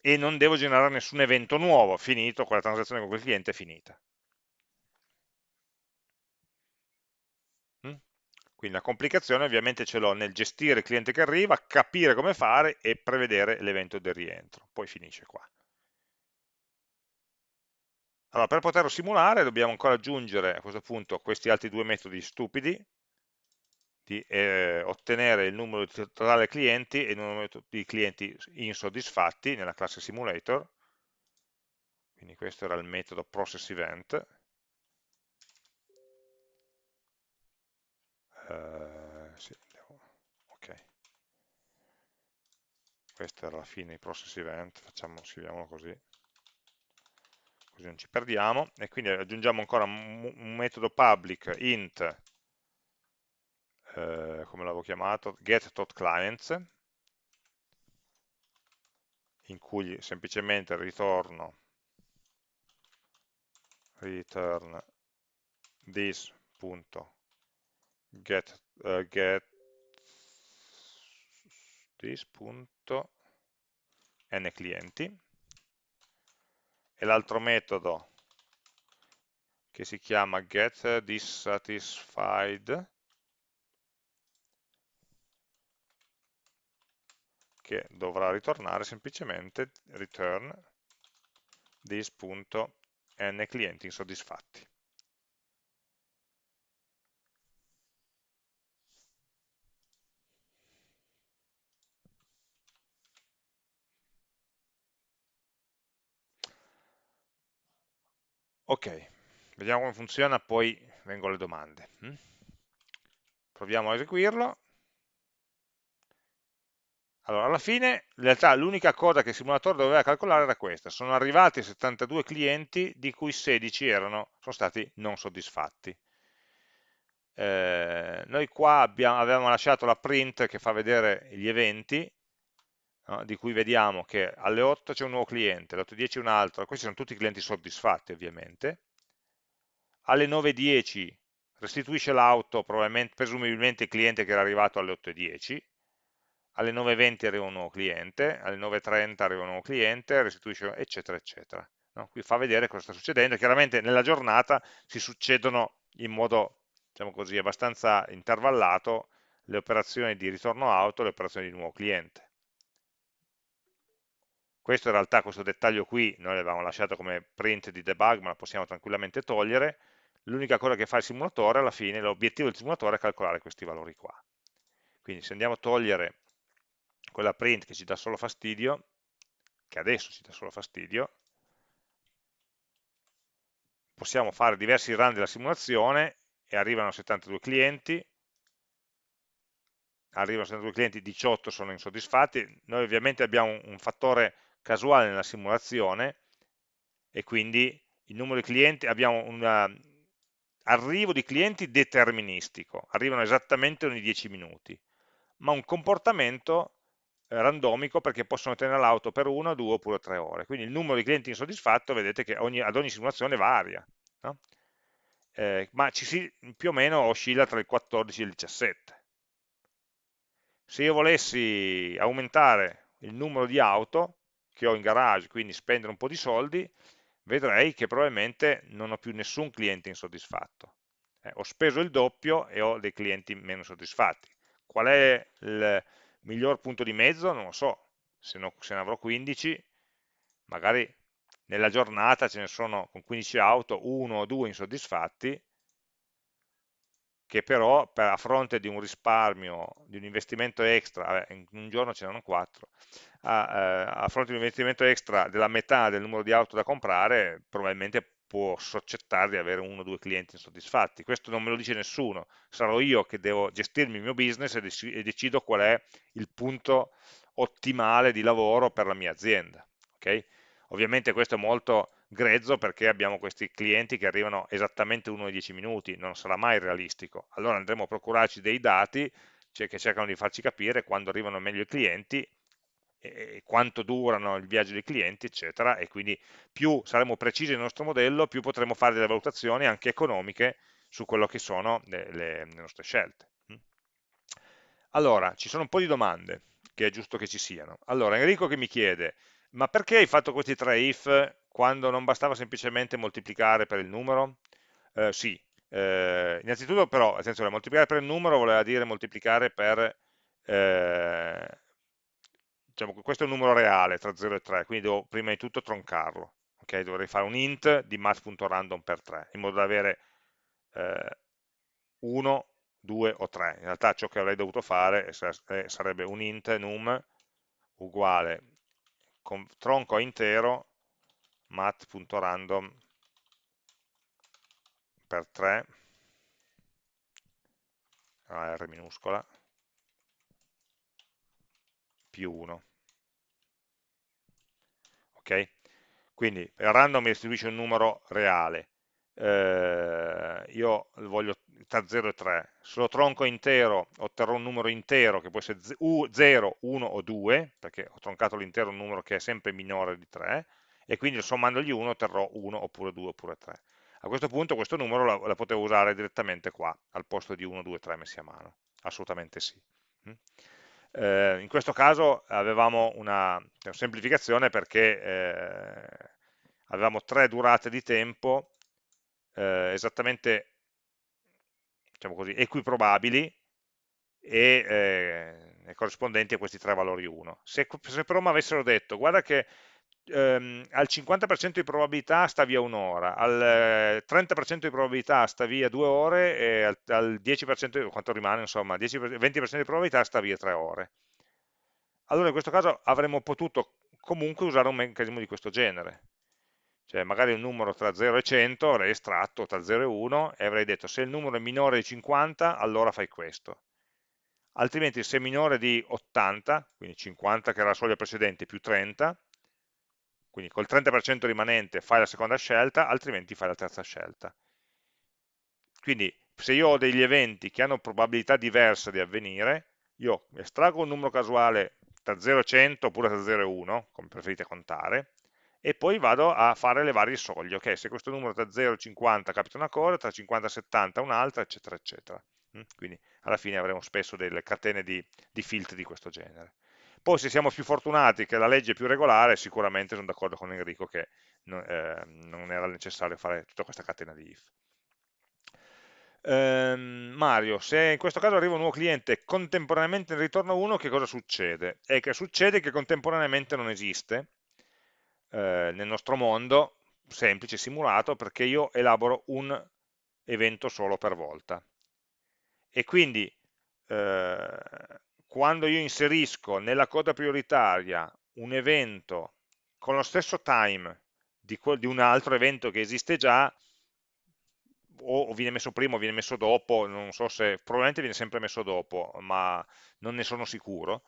e non devo generare nessun evento nuovo, finito, quella transazione con quel cliente è finita. Quindi la complicazione ovviamente ce l'ho nel gestire il cliente che arriva, capire come fare e prevedere l'evento del rientro. Poi finisce qua. Allora, per poterlo simulare dobbiamo ancora aggiungere a questo punto questi altri due metodi stupidi, di eh, ottenere il numero totale clienti e il numero di clienti insoddisfatti nella classe simulator quindi questo era il metodo process event uh, sì, okay. questo era la fine i process event, facciamo, scriviamolo così, così non ci perdiamo, e quindi aggiungiamo ancora un, metodo public int, eh, come l'avevo chiamato, get.clients, in cui semplicemente ritorno return this.get uh, get this.n clienti e l'altro metodo che si chiama get dissatisfied che dovrà ritornare semplicemente return this.n clienti insoddisfatti. Ok, vediamo come funziona, poi vengono le domande. Hm? Proviamo a eseguirlo. Allora, alla fine, in realtà l'unica cosa che il simulatore doveva calcolare era questa. Sono arrivati 72 clienti, di cui 16 erano, sono stati non soddisfatti. Eh, noi qua abbiamo, avevamo lasciato la print che fa vedere gli eventi, no, di cui vediamo che alle 8 c'è un nuovo cliente, alle 8.10 un altro, questi sono tutti clienti soddisfatti ovviamente. Alle 9.10 restituisce l'auto, presumibilmente il cliente che era arrivato alle 8.10, alle 9.20 arriva un nuovo cliente, alle 9.30 arriva un nuovo cliente, restituisce, eccetera, eccetera. No? Qui fa vedere cosa sta succedendo, chiaramente nella giornata si succedono in modo, diciamo così, abbastanza intervallato le operazioni di ritorno auto e le operazioni di nuovo cliente. Questo in realtà, questo dettaglio qui, noi l'avevamo lasciato come print di debug, ma lo possiamo tranquillamente togliere. L'unica cosa che fa il simulatore, alla fine, l'obiettivo del simulatore è calcolare questi valori qua. Quindi se andiamo a togliere quella print che ci dà solo fastidio, che adesso ci dà solo fastidio, possiamo fare diversi run della simulazione e arrivano 72 clienti, arrivano 72 clienti, 18 sono insoddisfatti, noi ovviamente abbiamo un fattore casuale nella simulazione e quindi il numero di clienti, abbiamo un uh, arrivo di clienti deterministico, arrivano esattamente ogni 10 minuti, ma un comportamento eh, randomico perché possono tenere l'auto per una, due oppure tre ore. Quindi il numero di clienti insoddisfatto vedete che ogni, ad ogni simulazione varia, no? eh, ma ci si, più o meno oscilla tra il 14 e il 17. Se io volessi aumentare il numero di auto che ho in garage, quindi spendere un po' di soldi, vedrei che probabilmente non ho più nessun cliente insoddisfatto. Eh, ho speso il doppio e ho dei clienti meno soddisfatti. Qual è il, miglior punto di mezzo, non lo so, se, no, se ne avrò 15, magari nella giornata ce ne sono con 15 auto, uno o due insoddisfatti, che però per, a fronte di un risparmio, di un investimento extra, in un giorno ce n'erano 4, a, eh, a, fronte di un investimento extra della metà del numero di auto da comprare, probabilmente può soscettare di avere uno o due clienti insoddisfatti. Questo non me lo dice nessuno, sarò io che devo gestirmi il mio business e, decido qual è il punto ottimale di lavoro per la mia azienda. Okay? Ovviamente questo è molto grezzo perché abbiamo questi clienti che arrivano esattamente uno ai 10 minuti, non sarà mai realistico. Allora andremo a procurarci dei dati cioè che cercano di farci capire quando arrivano meglio i clienti quanto durano il viaggio dei clienti, eccetera, e quindi più saremo precisi nel nostro modello, più potremo fare delle valutazioni anche economiche su quello che sono le, le, le nostre scelte. Mm. Allora, ci sono un po' di domande, che è giusto che ci siano. Allora, Enrico che mi chiede, ma perché hai fatto questi tre if quando non bastava semplicemente moltiplicare per il numero? Eh, sì, eh, innanzitutto però, attenzione, moltiplicare per il numero voleva dire moltiplicare per... Eh, diciamo questo è un numero reale tra 0 e 3, quindi devo prima di tutto troncarlo. Okay? Dovrei fare un int di math.random per 3, in modo da avere eh, 1, 2 o 3. In realtà ciò che avrei dovuto fare sarebbe un int num uguale con tronco intero math.random per 3 R minuscola più 1 ok? Quindi random mi restituisce un numero reale, eh, io voglio tra 0 e 3, se lo tronco intero otterrò un numero intero che può essere 0, 1 o 2, perché ho troncato l'intero numero che è sempre minore di 3, e quindi sommandogli 1 otterrò 1 oppure 2 oppure 3. A questo punto questo numero la, la potevo usare direttamente qua, al posto di 1, 2, 3 messi a mano, assolutamente sì. Mm? Eh, in questo caso avevamo una, una semplificazione perché eh, avevamo tre durate di tempo eh, esattamente diciamo così, equiprobabili e, eh, corrispondenti a questi tre valori 1. Se, se però mi avessero detto, guarda che ehm, al 50% di probabilità sta via un'ora, al 30% di probabilità sta via due ore e al, al 10%, quanto rimane, insomma, 10, 20% di probabilità sta via tre ore. Allora in questo caso avremmo potuto comunque usare un meccanismo di questo genere, cioè magari un numero tra 0 e 100 avrei estratto tra 0 e 1 e avrei detto se il numero è minore di 50 allora fai questo altrimenti se è minore di 80 quindi 50 che era la soglia precedente più 30 quindi col 30% rimanente fai la seconda scelta altrimenti fai la terza scelta quindi se io ho degli eventi che hanno probabilità diverse di avvenire io estraggo un numero casuale tra 0 e 100 oppure tra 0 e 1 come preferite contare e poi vado a fare le varie soglie, ok, se questo numero tra 0 e 50 capita una cosa, tra 50 e 70 un'altra, eccetera, eccetera. Mm? Quindi alla fine avremo spesso delle catene di, di filtri di questo genere. Poi se siamo più fortunati che la legge è più regolare, sicuramente sono d'accordo con Enrico che non, eh, non, era necessario fare tutta questa catena di if. Ehm, Mario, se in questo caso arriva un nuovo cliente contemporaneamente ne ritorna uno, che cosa succede? È che succede che contemporaneamente non esiste, eh, nel nostro mondo semplice, simulato, perché io elaboro un evento solo per volta. E quindi eh, quando io inserisco nella coda prioritaria un evento con lo stesso time di, di un altro evento che esiste già, o viene messo prima o viene messo dopo, non so se, probabilmente viene sempre messo dopo, ma non ne sono sicuro.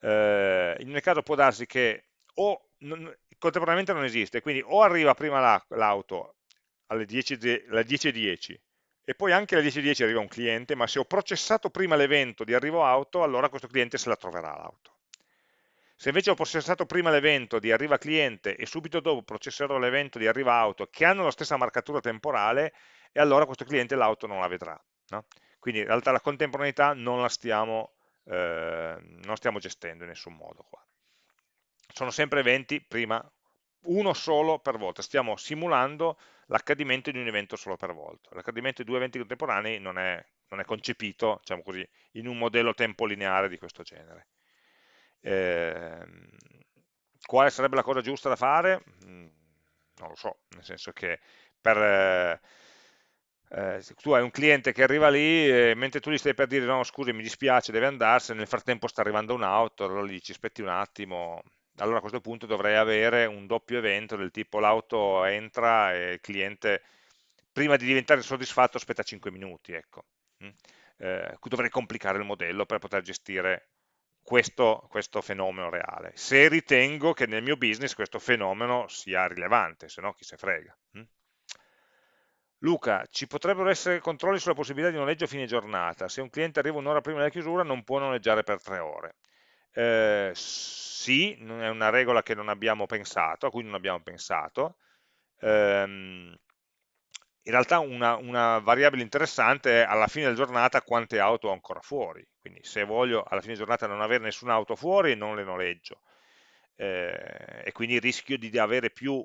Eh, in ogni caso può darsi che o non, contemporaneamente non esiste, quindi o arriva prima l'auto alle 10.10 10 e poi anche alle 10.10 arriva un cliente, ma se ho processato prima l'evento di arrivo auto, allora questo cliente se la troverà l'auto. Se invece ho processato prima l'evento di arriva cliente e subito dopo processerò l'evento di arriva auto che hanno la stessa marcatura temporale, e allora questo cliente l'auto non la vedrà. No? Quindi in realtà la contemporaneità non la stiamo, eh, non stiamo gestendo in nessun modo qua sono sempre eventi, prima, uno solo per volta, stiamo simulando l'accadimento di un evento solo per volta. L'accadimento di due eventi contemporanei non è, non è concepito, diciamo così, in un modello tempo lineare di questo genere. Eh, quale sarebbe la cosa giusta da fare? Mm, non lo so, nel senso che per... Eh, tu hai un cliente che arriva lì e mentre tu gli stai per dire no scusi mi dispiace deve andarsene nel frattempo sta arrivando un'auto allora gli dici aspetti un attimo allora a questo punto dovrei avere un doppio evento del tipo l'auto entra e il cliente prima di diventare soddisfatto aspetta 5 minuti, ecco. Mm. Eh, dovrei complicare il modello per poter gestire questo, questo, fenomeno reale, se ritengo che nel mio business questo fenomeno sia rilevante, se no chi se frega. Mm. Luca, ci potrebbero essere controlli sulla possibilità di noleggio a fine giornata, se un cliente arriva un'ora prima della chiusura non può noleggiare per tre ore. Eh, sì, è una regola che non abbiamo pensato, a cui non abbiamo pensato. Ehm, in realtà una, una, variabile interessante è alla fine della giornata quante auto ho ancora fuori, quindi se voglio alla fine della giornata non avere nessuna auto fuori non le noleggio. Eh, e quindi rischio di avere più,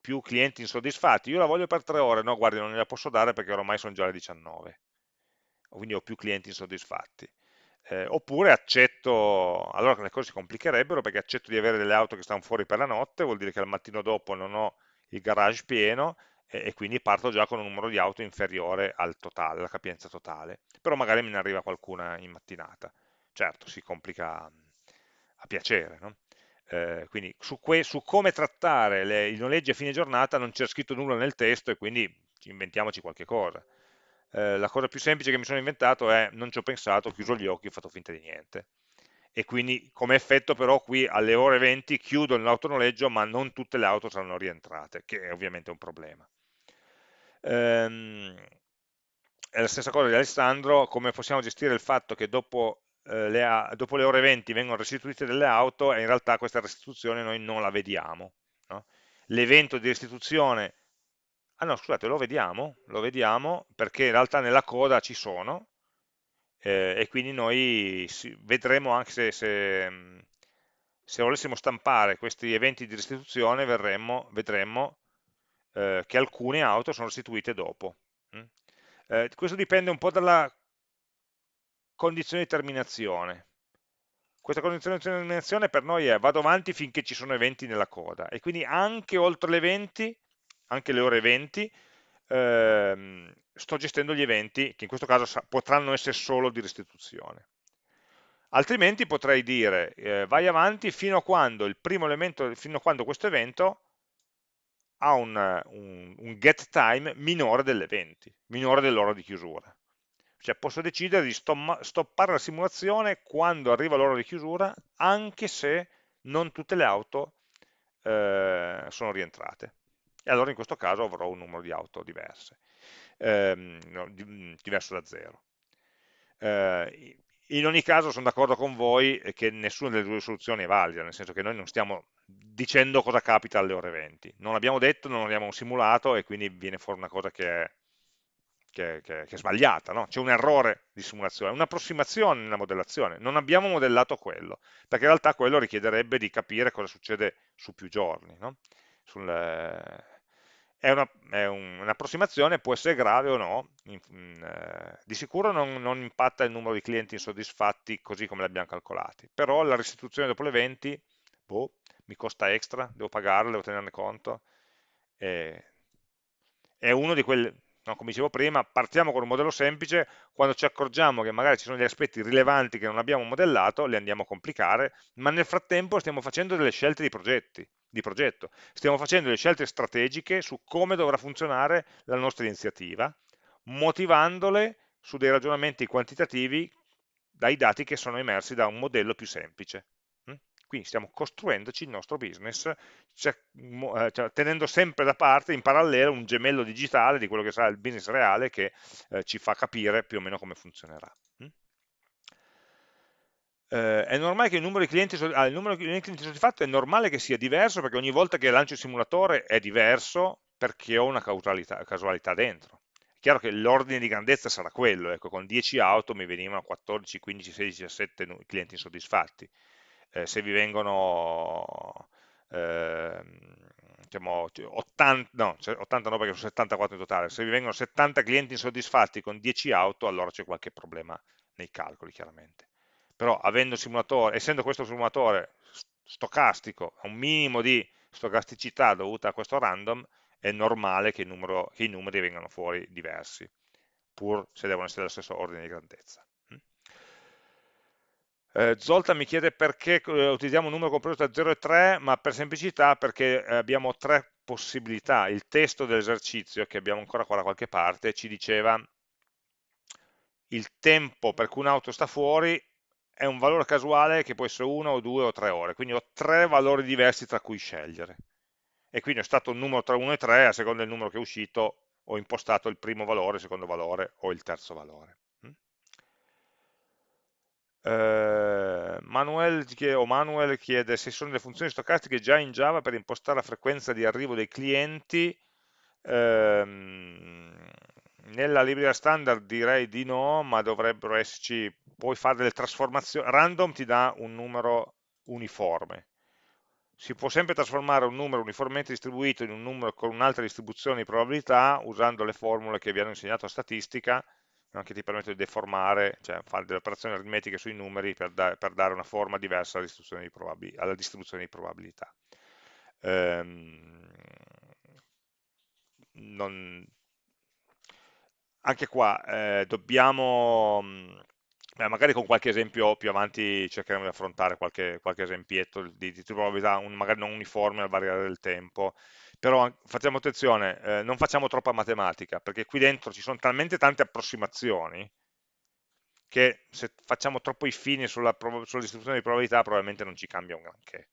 più, clienti insoddisfatti, io la voglio per tre ore, no guardi non gliela posso dare perché ormai sono già le 19, quindi ho più clienti insoddisfatti eh, oppure accetto, allora le cose si complicherebbero perché accetto di avere delle auto che stanno fuori per la notte, vuol dire che al mattino dopo non ho il garage pieno e, e quindi parto già con un numero di auto inferiore al totale, alla capienza totale, però magari me ne arriva qualcuna in mattinata. Certo, si complica a piacere, no? Eh, quindi su, su, come trattare le, i noleggi a fine giornata non c'è scritto nulla nel testo e quindi inventiamoci qualche cosa eh, la cosa più semplice che mi sono inventato è non ci ho pensato, ho chiuso gli occhi ho fatto finta di niente. e quindi come effetto però qui alle ore 20 chiudo l'autonoleggio ma non tutte le auto saranno rientrate, che è ovviamente un problema. Ehm, è la stessa cosa di Alessandro, come possiamo gestire il fatto che dopo, eh, le, dopo le, ore 20 vengono restituite delle auto e in realtà questa restituzione noi non la vediamo. No? L'evento di restituzione, ah no scusate, lo vediamo, lo vediamo perché in realtà nella coda ci sono, eh, e quindi noi vedremo anche se, se, se, volessimo stampare questi eventi di restituzione verremmo, vedremmo eh, che alcune auto sono restituite dopo. Mm? Eh, questo dipende un po' dalla condizione di terminazione. Questa condizione di terminazione per noi è vado avanti finché ci sono eventi nella coda e quindi anche oltre le 20, anche le ore 20, ehm, sto gestendo gli eventi che in questo caso potranno essere solo di restituzione. Altrimenti potrei dire eh, vai avanti fino a quando il primo elemento, fino a quando questo evento ha un, un, un get time minore dell'evento, minore dell'ora di chiusura. Cioè posso decidere di stoppare la simulazione quando arriva l'ora di chiusura, anche se non tutte le auto eh, sono rientrate. E allora in questo caso avrò un numero di auto diverse ehm, mm, diverso da zero. Eh, in ogni caso sono d'accordo con voi che nessuna delle due soluzioni è valida, nel senso che noi non stiamo dicendo cosa capita alle ore 20. Non l'abbiamo detto, non l'abbiamo simulato e quindi viene fuori una cosa che è, che, che, che è sbagliata. No? C'è un errore di simulazione, un'approssimazione nella modellazione. Non abbiamo modellato quello, perché in realtà quello richiederebbe di capire cosa succede su più giorni. No? Sul, è un'approssimazione, un, può essere grave o no, in, eh, di sicuro non, non, impatta il numero di clienti insoddisfatti così come l'abbiamo calcolati, però la restituzione dopo l'eventi, boh, mi costa extra, devo pagarla, devo tenerne conto, e, è uno di quelli, no, come dicevo prima, partiamo con un modello semplice, quando ci accorgiamo che magari ci sono degli aspetti rilevanti che non abbiamo modellato, li andiamo a complicare, ma nel frattempo stiamo facendo delle scelte di progetti, di progetto. Stiamo facendo delle scelte strategiche su come dovrà funzionare la nostra iniziativa, motivandole su dei ragionamenti quantitativi dai dati che sono emersi da un modello più semplice. Mm? Quindi stiamo costruendoci il nostro business, cioè, cioè, tenendo sempre da parte in parallelo un gemello digitale di quello che sarà il business reale che eh, ci fa capire più o meno come funzionerà. Eh, è normale che il numero di clienti, ah, il numero di clienti soddisfatti è normale che sia diverso perché ogni volta che lancio il simulatore è diverso perché ho una casualità, dentro. È chiaro che l'ordine di grandezza sarà quello, ecco, con 10 auto mi venivano 14, 15, 16, 17 clienti insoddisfatti. Eh, se vi vengono eh, diciamo, 80, no, 80 no perché sono 74 in totale, se vi vengono 70 clienti insoddisfatti con 10 auto, allora c'è qualche problema nei calcoli, chiaramente però essendo questo simulatore stocastico, un minimo di stocasticità dovuta a questo random, è normale che, numero, che i numeri vengano fuori diversi, pur se devono essere dello stesso ordine di grandezza. Mm? Eh, Zolta mi chiede perché eh, utilizziamo un numero compreso tra 0 e 3, ma per semplicità perché abbiamo tre possibilità. Il testo dell'esercizio, che abbiamo ancora qua da qualche parte, ci diceva il tempo per cui un'auto sta fuori è un valore casuale che può essere 1 o 2 o 3 ore, quindi ho tre valori diversi tra cui scegliere. E quindi è stato un numero tra 1 e 3, a seconda del numero che è uscito ho impostato il primo valore, il secondo valore o il terzo valore. Mm? Eh, Manuel, Manuel chiede se sono delle funzioni stocastiche già in Java per impostare la frequenza di arrivo dei clienti. Ehm, nella libreria standard direi di no, ma dovrebbero esserci puoi fare delle trasformazioni, random ti dà un numero uniforme, si può sempre trasformare un numero uniformemente distribuito in un numero con un'altra distribuzione di probabilità usando le formule che vi hanno insegnato a statistica, che ti permettono di deformare, cioè fare delle operazioni aritmetiche sui numeri per, da, per dare una forma diversa alla distribuzione di, alla distribuzione di probabilità. Ehm, non, anche qua eh, dobbiamo Beh, magari con qualche esempio più avanti cercheremo di affrontare qualche, qualche esempietto di, di probabilità, un, magari non uniforme al variare del tempo, però facciamo attenzione, eh, non facciamo troppa matematica, perché qui dentro ci sono talmente tante approssimazioni che se facciamo troppo i fini sulla, sulla distribuzione di probabilità probabilmente non ci cambia un granché.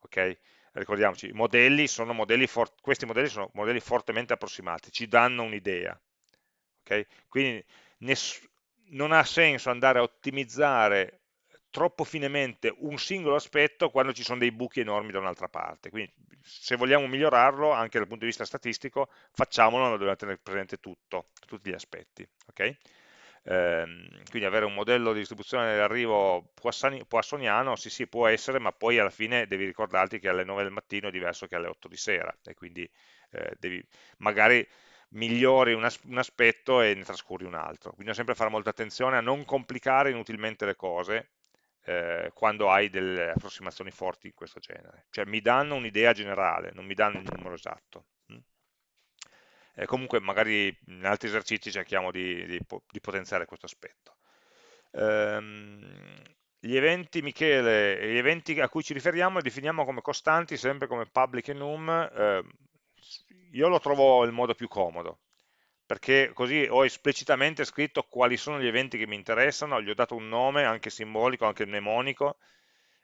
Okay? Ricordiamoci, modelli modelli questi modelli sono modelli fortemente approssimati, ci danno un'idea. Okay? Quindi non ha senso andare a ottimizzare troppo finemente un singolo aspetto quando ci sono dei buchi enormi da un'altra parte. Quindi se vogliamo migliorarlo anche dal punto di vista statistico, facciamolo, ma dobbiamo tenere presente tutto, tutti gli aspetti. Okay? Ehm, quindi avere un modello di distribuzione dell'arrivo poissoniano, sì sì può essere, ma poi alla fine devi ricordarti che alle 9 del mattino è diverso che alle 8 di sera, e quindi eh, devi magari migliori un, as un aspetto e ne trascuri un altro. Bisogna sempre fare molta attenzione a non complicare inutilmente le cose, eh, quando hai delle approssimazioni forti di questo genere. Cioè mi danno un'idea generale, non mi danno il numero esatto. Eh, comunque magari in altri esercizi cerchiamo di, di, di potenziare questo aspetto. Ehm, gli eventi, Michele, gli eventi a cui ci riferiamo li definiamo come costanti, sempre come public enum. Eh, io lo trovo il modo più comodo, perché così ho esplicitamente scritto quali sono gli eventi che mi interessano, gli ho dato un nome anche simbolico, anche mnemonico,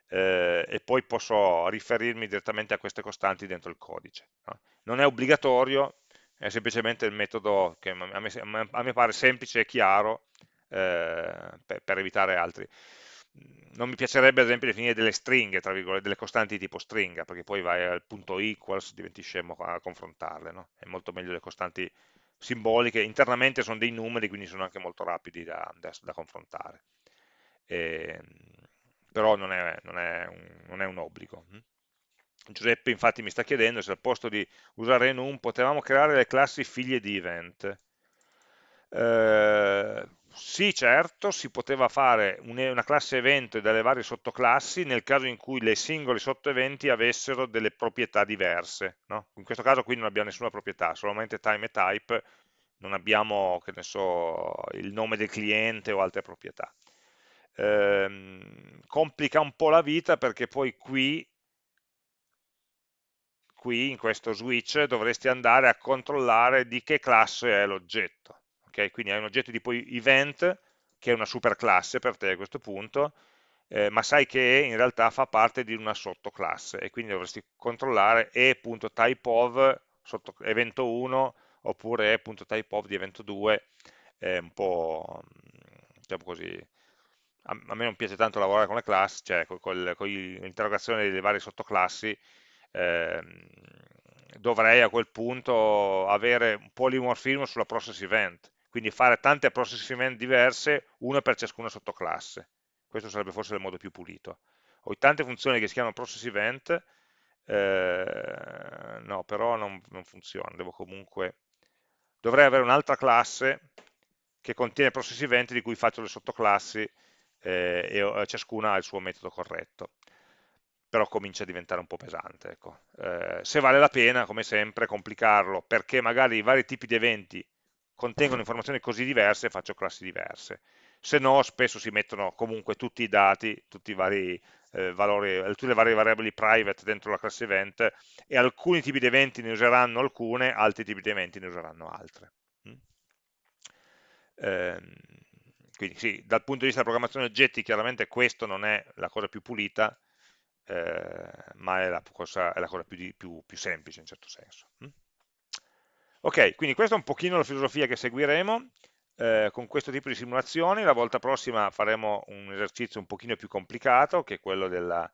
eh, e poi posso riferirmi direttamente a queste costanti dentro il codice. No? Non è obbligatorio, è semplicemente il metodo che a me, a me pare semplice e chiaro eh, per, per, evitare altri. Non mi piacerebbe ad esempio definire delle stringhe, tra virgolette, delle costanti tipo stringa, perché poi vai al punto equals, diventi scemo a confrontarle. No? È molto meglio le costanti simboliche, internamente sono dei numeri, quindi sono anche molto rapidi da, da, da confrontare. E, ehm, però non è, non, è un, non è, un, obbligo. Giuseppe infatti mi sta chiedendo se al posto di usare enum potevamo creare le classi figlie di event. Eh, sì, certo, si poteva fare una classe evento e delle varie sottoclassi nel caso in cui le singoli sottoeventi avessero delle proprietà diverse. No? In questo caso qui non abbiamo nessuna proprietà, solamente time e type, non abbiamo, so, il nome del cliente o altre proprietà. Ehm, complica un po' la vita perché poi qui, qui in questo switch dovresti andare a controllare di che classe è l'oggetto okay? quindi hai un oggetto tipo event, che è una superclasse per te a questo punto, eh, ma sai che in realtà fa parte di una sottoclasse e quindi dovresti controllare e.typeof evento 1 oppure e.typeof di evento 2, è un po' diciamo così, a, me non piace tanto lavorare con le classi, cioè con, l'interrogazione delle varie sottoclassi, ehm, dovrei a quel punto avere un polimorfismo sulla process event, quindi fare tante process event diverse, una per ciascuna sottoclasse. Questo sarebbe forse il modo più pulito. Ho tante funzioni che si chiamano process event, eh, no, però non, non funziona, devo comunque... Dovrei avere un'altra classe che contiene process event di cui faccio le sottoclassi eh, e eh, ciascuna ha il suo metodo corretto però comincia a diventare un po' pesante. Ecco. Eh, se vale la pena, come sempre, complicarlo, perché magari i vari tipi di eventi contengono informazioni così diverse, faccio classi diverse. Se no, spesso si mettono comunque tutti i dati, tutti i vari eh, valori, tutte le varie variabili private dentro la classe event e alcuni tipi di eventi ne useranno alcune, altri tipi di eventi ne useranno altre. Mm? Ehm, quindi sì, dal punto di vista della programmazione oggetti chiaramente questo non è la cosa più pulita, eh, ma è la cosa, è la cosa più, più, più, semplice in certo senso. Mm? Ok, quindi questa è un pochino la filosofia che seguiremo eh, con questo tipo di simulazioni, la volta prossima faremo un esercizio un pochino più complicato che è quello della,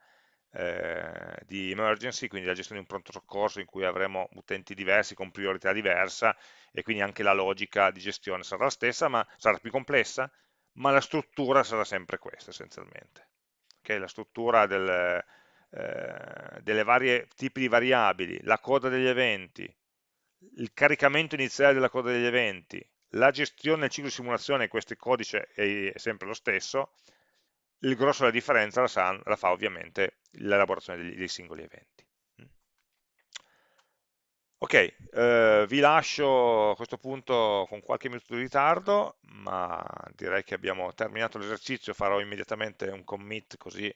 eh, di emergency, quindi la gestione di un pronto soccorso in cui avremo utenti diversi con priorità diversa e quindi anche la logica di gestione sarà la stessa, ma sarà più complessa, ma la struttura sarà sempre questa essenzialmente. Okay, la struttura del, eh, delle varie tipi di variabili, la coda degli eventi, il caricamento iniziale della coda degli eventi, la gestione del ciclo di simulazione, questo codice è sempre lo stesso, il grosso della differenza la, sa, la fa ovviamente l'elaborazione dei, dei, singoli eventi. Ok, eh, vi lascio a questo punto con qualche minuto di ritardo, ma direi che abbiamo terminato l'esercizio, farò immediatamente un commit così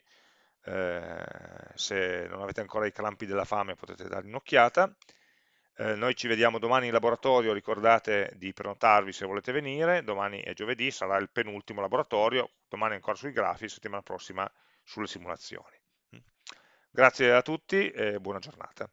eh, se non avete ancora i clampi della fame potete dare un'occhiata eh, noi ci vediamo domani in laboratorio, ricordate di prenotarvi se volete venire, domani è giovedì, sarà il penultimo laboratorio, domani ancora sui grafi, settimana prossima sulle simulazioni. Grazie a tutti e buona giornata.